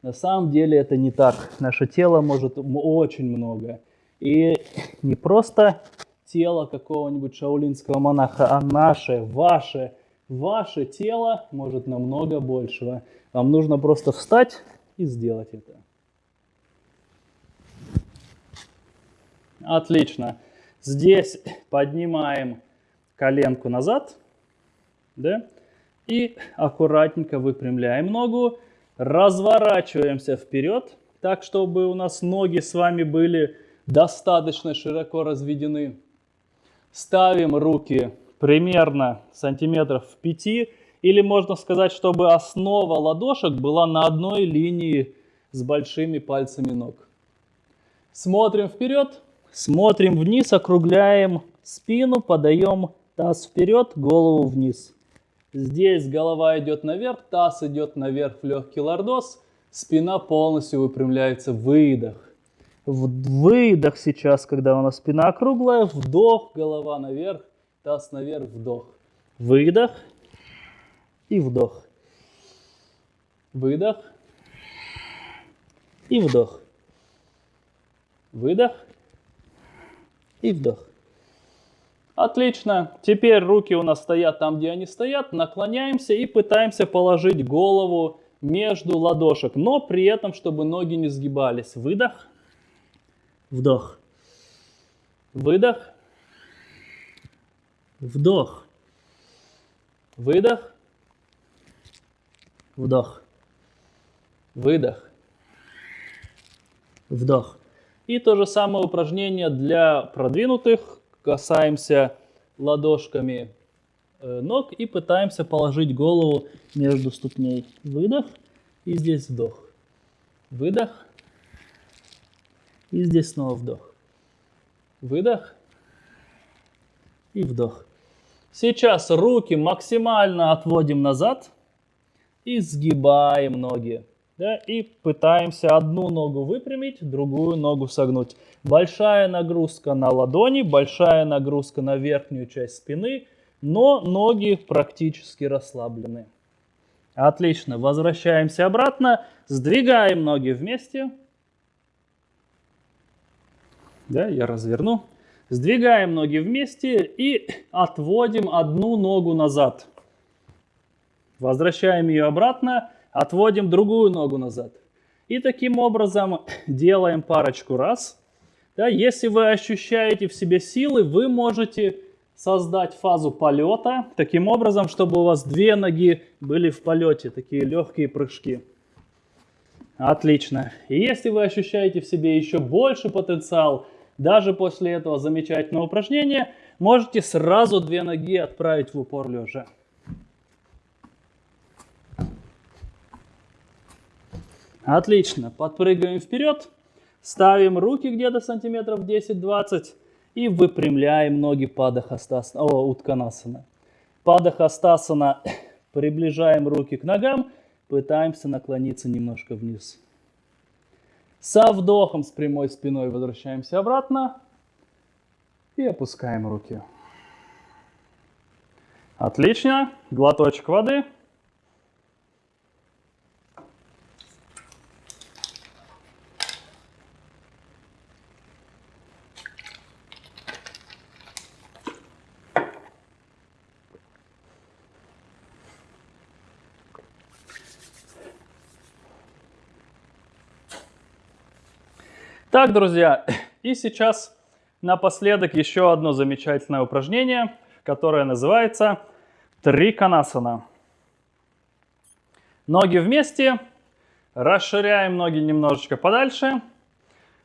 На самом деле это не так. Наше тело может очень много. И не просто тело какого-нибудь шаулинского монаха, а наше, ваше, ваше тело может намного большего. Вам нужно просто встать и сделать это. Отлично. Здесь поднимаем коленку назад. Да? И аккуратненько выпрямляем ногу, разворачиваемся вперед, так, чтобы у нас ноги с вами были достаточно широко разведены. Ставим руки примерно сантиметров в 5, или можно сказать, чтобы основа ладошек была на одной линии с большими пальцами ног. Смотрим вперед, смотрим вниз, округляем спину, подаем таз вперед, голову вниз. Здесь голова идет наверх, таз идет наверх в легкий лордоз, спина полностью выпрямляется, выдох. Выдох сейчас, когда у нас спина округлая, вдох, голова наверх, таз наверх, вдох. Выдох и вдох. Выдох и вдох. Выдох и вдох. Отлично. Теперь руки у нас стоят там, где они стоят. Наклоняемся и пытаемся положить голову между ладошек, но при этом, чтобы ноги не сгибались. Выдох. Вдох. Выдох. Вдох. Выдох. Вдох. Выдох. Вдох. И то же самое упражнение для продвинутых касаемся ладошками э, ног и пытаемся положить голову между ступней. Выдох и здесь вдох. Выдох и здесь снова вдох. Выдох и вдох. Сейчас руки максимально отводим назад и сгибаем ноги да, и пытаемся одну ногу выпрямить, другую ногу согнуть. Большая нагрузка на ладони, большая нагрузка на верхнюю часть спины, но ноги практически расслаблены. Отлично, возвращаемся обратно, сдвигаем ноги вместе. Да, я разверну. Сдвигаем ноги вместе и отводим одну ногу назад. Возвращаем ее обратно Отводим другую ногу назад. И таким образом делаем парочку раз. Да, если вы ощущаете в себе силы, вы можете создать фазу полета таким образом, чтобы у вас две ноги были в полете, такие легкие прыжки. Отлично. И если вы ощущаете в себе еще больше потенциал, даже после этого замечательного упражнения, можете сразу две ноги отправить в упор лежа. Отлично. Подпрыгиваем вперед. Ставим руки где-то сантиметров 10-20 и выпрямляем ноги падахастасана, о, утканасана. Падахастасана. <coughs> Приближаем руки к ногам. Пытаемся наклониться немножко вниз. Со вдохом с прямой спиной возвращаемся обратно. И опускаем руки. Отлично. Глоточек воды. Так, друзья, <laughs> и сейчас напоследок еще одно замечательное упражнение, которое называется триконасана. Ноги вместе, расширяем ноги немножечко подальше.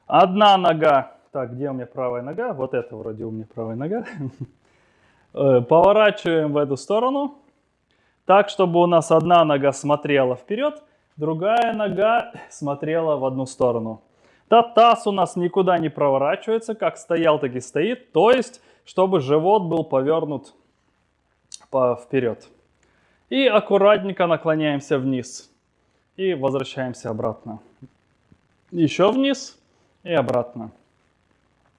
Одна нога, так, где у меня правая нога? Вот это вроде у меня правая нога. <laughs> Э, поворачиваем в эту сторону, так, чтобы у нас одна нога смотрела вперед, другая нога <laughs> смотрела в одну сторону. Да, таз у нас никуда не проворачивается, как стоял, так и стоит. То есть, чтобы живот был повернут по вперед. И аккуратненько наклоняемся вниз. И возвращаемся обратно. Еще вниз и обратно.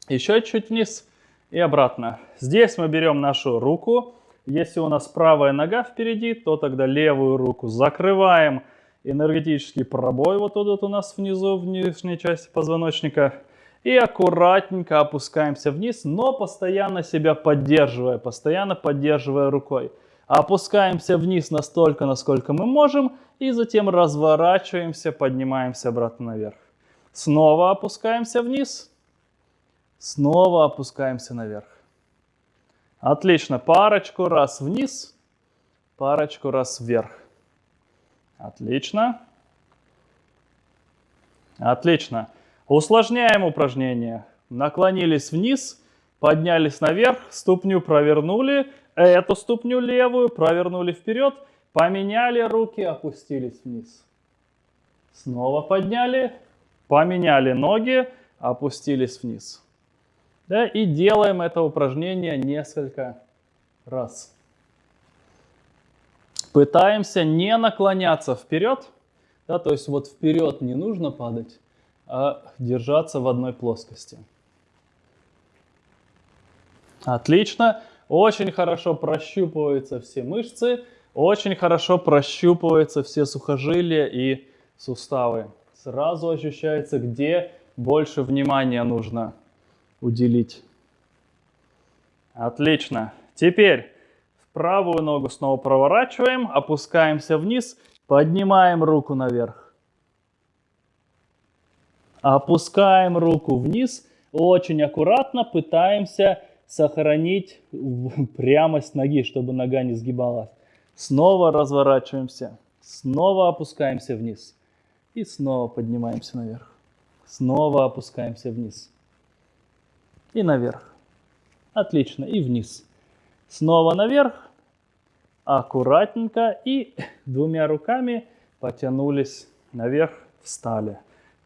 Еще чуть вниз и обратно. Здесь мы берем нашу руку. Если у нас правая нога впереди, то тогда левую руку закрываем энергетический пробой вот тут вот у нас внизу, в нижней части позвоночника. И аккуратненько опускаемся вниз, но постоянно себя поддерживая, постоянно поддерживая рукой. Опускаемся вниз настолько, насколько мы можем, и затем разворачиваемся, поднимаемся обратно наверх. Снова опускаемся вниз, снова опускаемся наверх. Отлично, парочку раз вниз, парочку раз вверх. Отлично. Отлично. Усложняем упражнение. Наклонились вниз, поднялись наверх, ступню провернули, эту ступню левую провернули вперед, поменяли руки, опустились вниз. Снова подняли, поменяли ноги, опустились вниз. Да, и делаем это упражнение несколько раз. Пытаемся не наклоняться вперед, да, то есть вот вперед не нужно падать, а держаться в одной плоскости. Отлично. Очень хорошо прощупываются все мышцы, очень хорошо прощупываются все сухожилия и суставы. Сразу ощущается, где больше внимания нужно уделить. Отлично. Теперь Правую ногу снова проворачиваем, опускаемся вниз, поднимаем руку наверх. Опускаем руку вниз, очень аккуратно пытаемся сохранить <laughs> прямость ноги, чтобы нога не сгибалась. Снова разворачиваемся, снова опускаемся вниз и снова поднимаемся наверх. Снова опускаемся вниз и наверх. Отлично, и вниз. Снова наверх аккуратненько и двумя руками потянулись наверх, встали.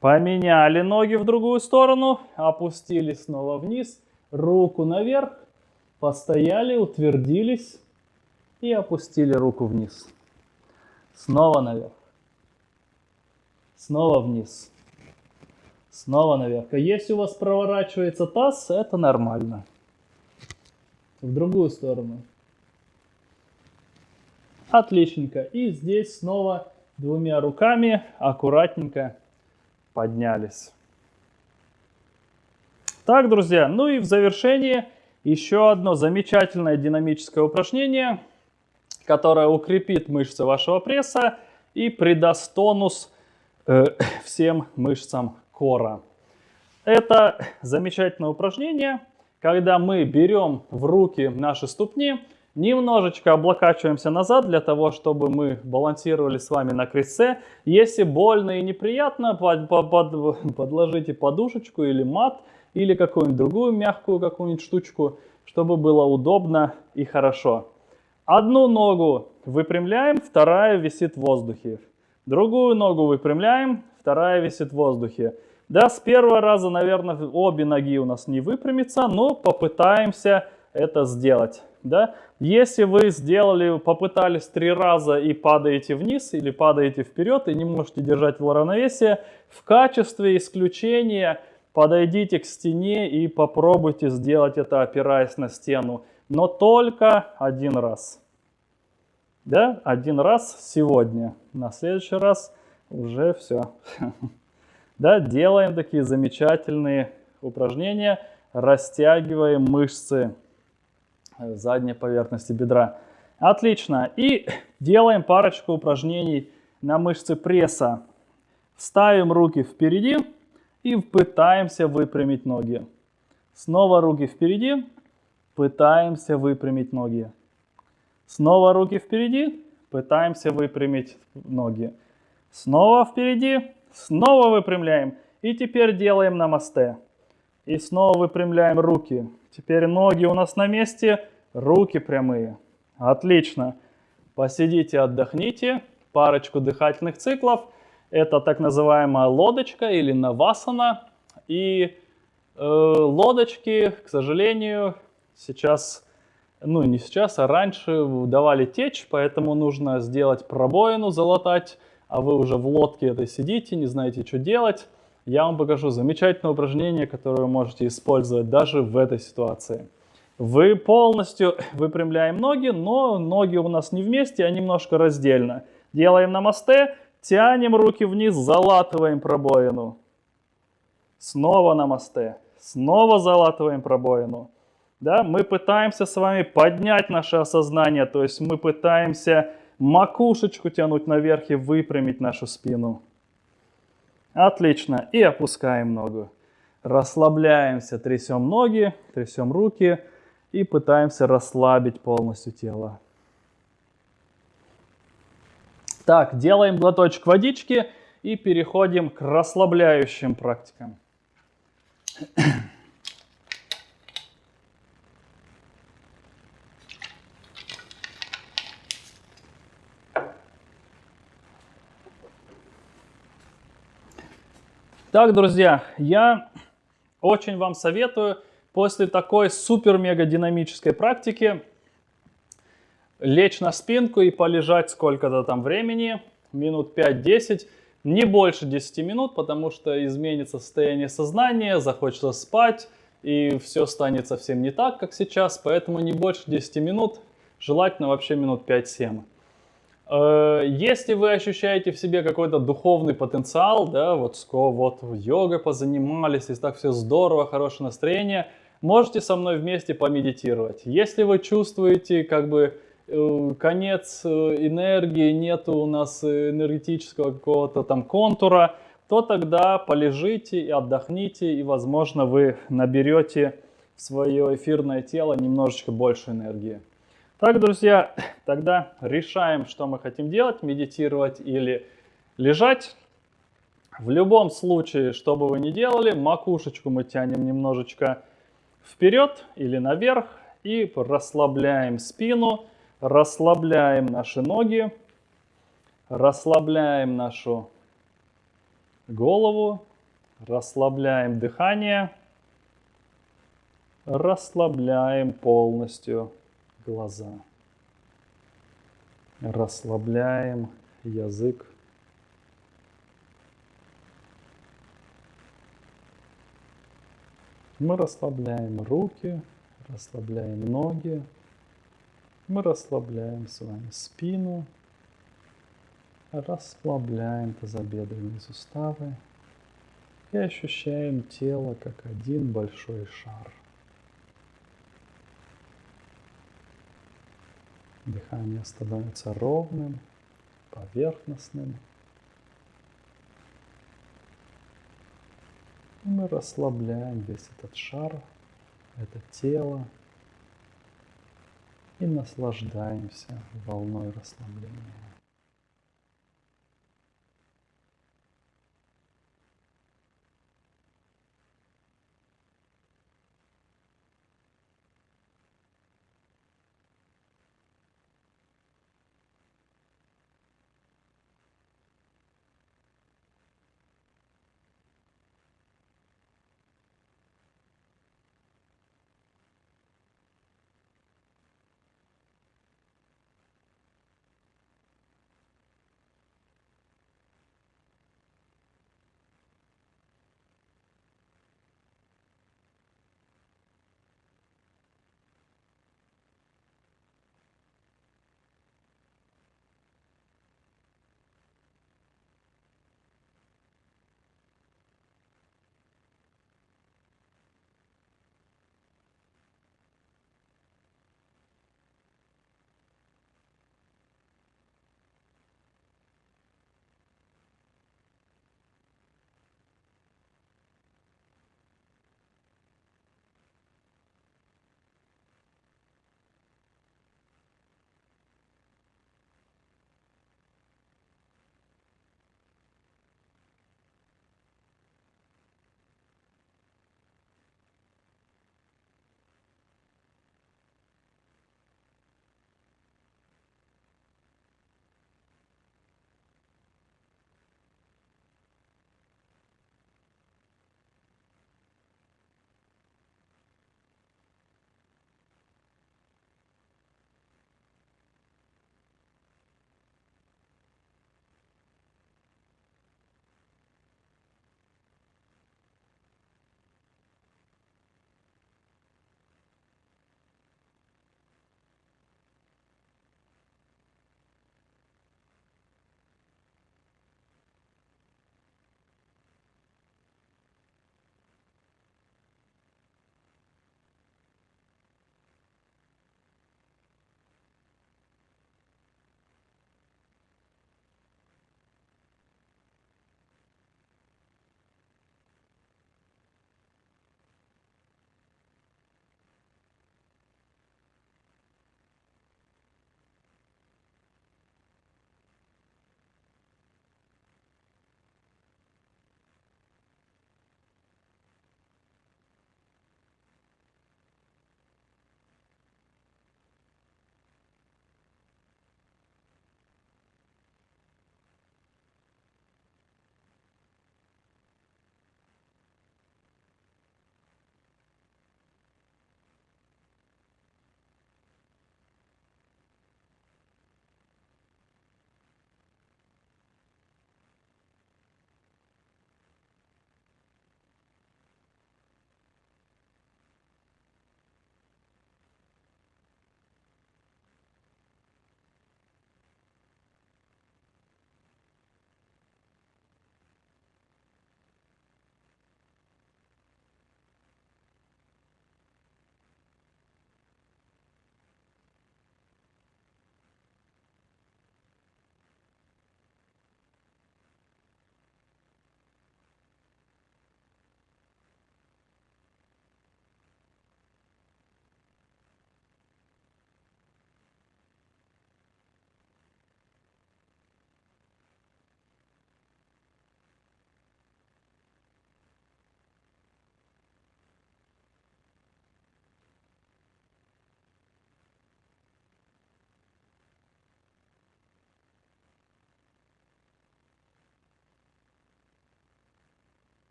Поменяли ноги в другую сторону, опустили снова вниз, руку наверх, постояли, утвердились и опустили руку вниз. Снова наверх. Снова вниз. Снова наверх. Если у вас проворачивается таз, это нормально. В другую сторону. Отличненько. И здесь снова двумя руками аккуратненько поднялись. Так, друзья, ну и в завершение еще одно замечательное динамическое упражнение, которое укрепит мышцы вашего пресса и придаст тонус э, <coughs> всем мышцам кора. Это замечательное упражнение, когда мы берем в руки наши ступни, Немножечко облокачиваемся назад для того, чтобы мы балансировали с вами на крестце. Если больно и неприятно, под, под, <laughs> подложите подушечку или мат, или какую-нибудь другую мягкую какую-нибудь штучку, чтобы было удобно и хорошо. Одну ногу выпрямляем, вторая висит в воздухе. Другую ногу выпрямляем, вторая висит в воздухе. Да, с первого раза, наверное, обе ноги у нас не выпрямятся, но попытаемся это сделать. Да? Если вы сделали, попытались три раза и падаете вниз или падаете вперед и не можете держать равновесие, в качестве исключения подойдите к стене и попробуйте сделать это, опираясь на стену. Но только один раз. Да, один раз сегодня. На следующий раз уже все. <laughs> Да, делаем такие замечательные упражнения, растягиваем мышцы задней поверхности бедра. Отлично. И делаем парочку упражнений на мышцы пресса. Ставим руки впереди и пытаемся выпрямить ноги. Снова руки впереди, пытаемся выпрямить ноги. Снова руки впереди, пытаемся выпрямить ноги. Снова впереди, Снова выпрямляем. И теперь делаем намасте. И снова выпрямляем руки. Теперь ноги у нас на месте, руки прямые. Отлично. Посидите, отдохните. Парочку дыхательных циклов. Это так называемая лодочка или навасана. И э, лодочки, к сожалению, сейчас, ну не сейчас, а раньше давали течь, поэтому нужно сделать пробоину, залатать а вы уже в лодке этой сидите, не знаете, что делать, я вам покажу замечательное упражнение, которое вы можете использовать даже в этой ситуации. Вы полностью <laughs> выпрямляем ноги, но ноги у нас не вместе, а немножко раздельно. Делаем намасте, тянем руки вниз, залатываем пробоину. Снова намасте, снова залатываем пробоину. Да, мы пытаемся с вами поднять наше осознание, то есть мы пытаемся макушечку тянуть наверх и выпрямить нашу спину. Отлично. И опускаем ногу. Расслабляемся, трясем ноги, трясем руки и пытаемся расслабить полностью тело. Так, делаем глоточек водички и переходим к расслабляющим практикам. Так, друзья, я очень вам советую после такой супер-мега динамической практики лечь на спинку и полежать сколько-то там времени, минут 5-10, не больше 10 минут, потому что изменится состояние сознания, захочется спать, и все станет совсем не так, как сейчас, поэтому не больше 10 минут, желательно вообще минут 5-7. Э, если вы ощущаете в себе какой-то духовный потенциал, да, вот, вот йогой позанимались, и так все здорово, хорошее настроение, можете со мной вместе помедитировать. Если вы чувствуете как бы э, конец э, энергии, нету у нас энергетического какого-то там контура, то тогда полежите и отдохните, и, возможно, вы наберете в свое эфирное тело немножечко больше энергии. Так, друзья, тогда решаем, что мы хотим делать, медитировать или лежать. В любом случае, что бы вы ни делали, макушечку мы тянем немножечко вперед или наверх и расслабляем спину, расслабляем наши ноги, расслабляем нашу голову, расслабляем дыхание, расслабляем полностью глаза. Расслабляем язык. Мы расслабляем руки, расслабляем ноги. Мы расслабляем с вами спину. Расслабляем тазобедренные суставы. И ощущаем тело как один большой шар. Дыхание становится ровным, поверхностным. Мы расслабляем весь этот шар, это тело и наслаждаемся волной расслабления.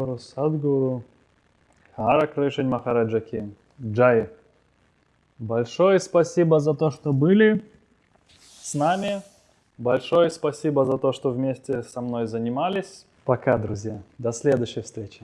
Гуру, Садгуру, Хара Кришень Махараджаки, Джай. Большое спасибо за то, что были с нами. Большое спасибо за то, что вместе со мной занимались. Пока, друзья. До следующей встречи.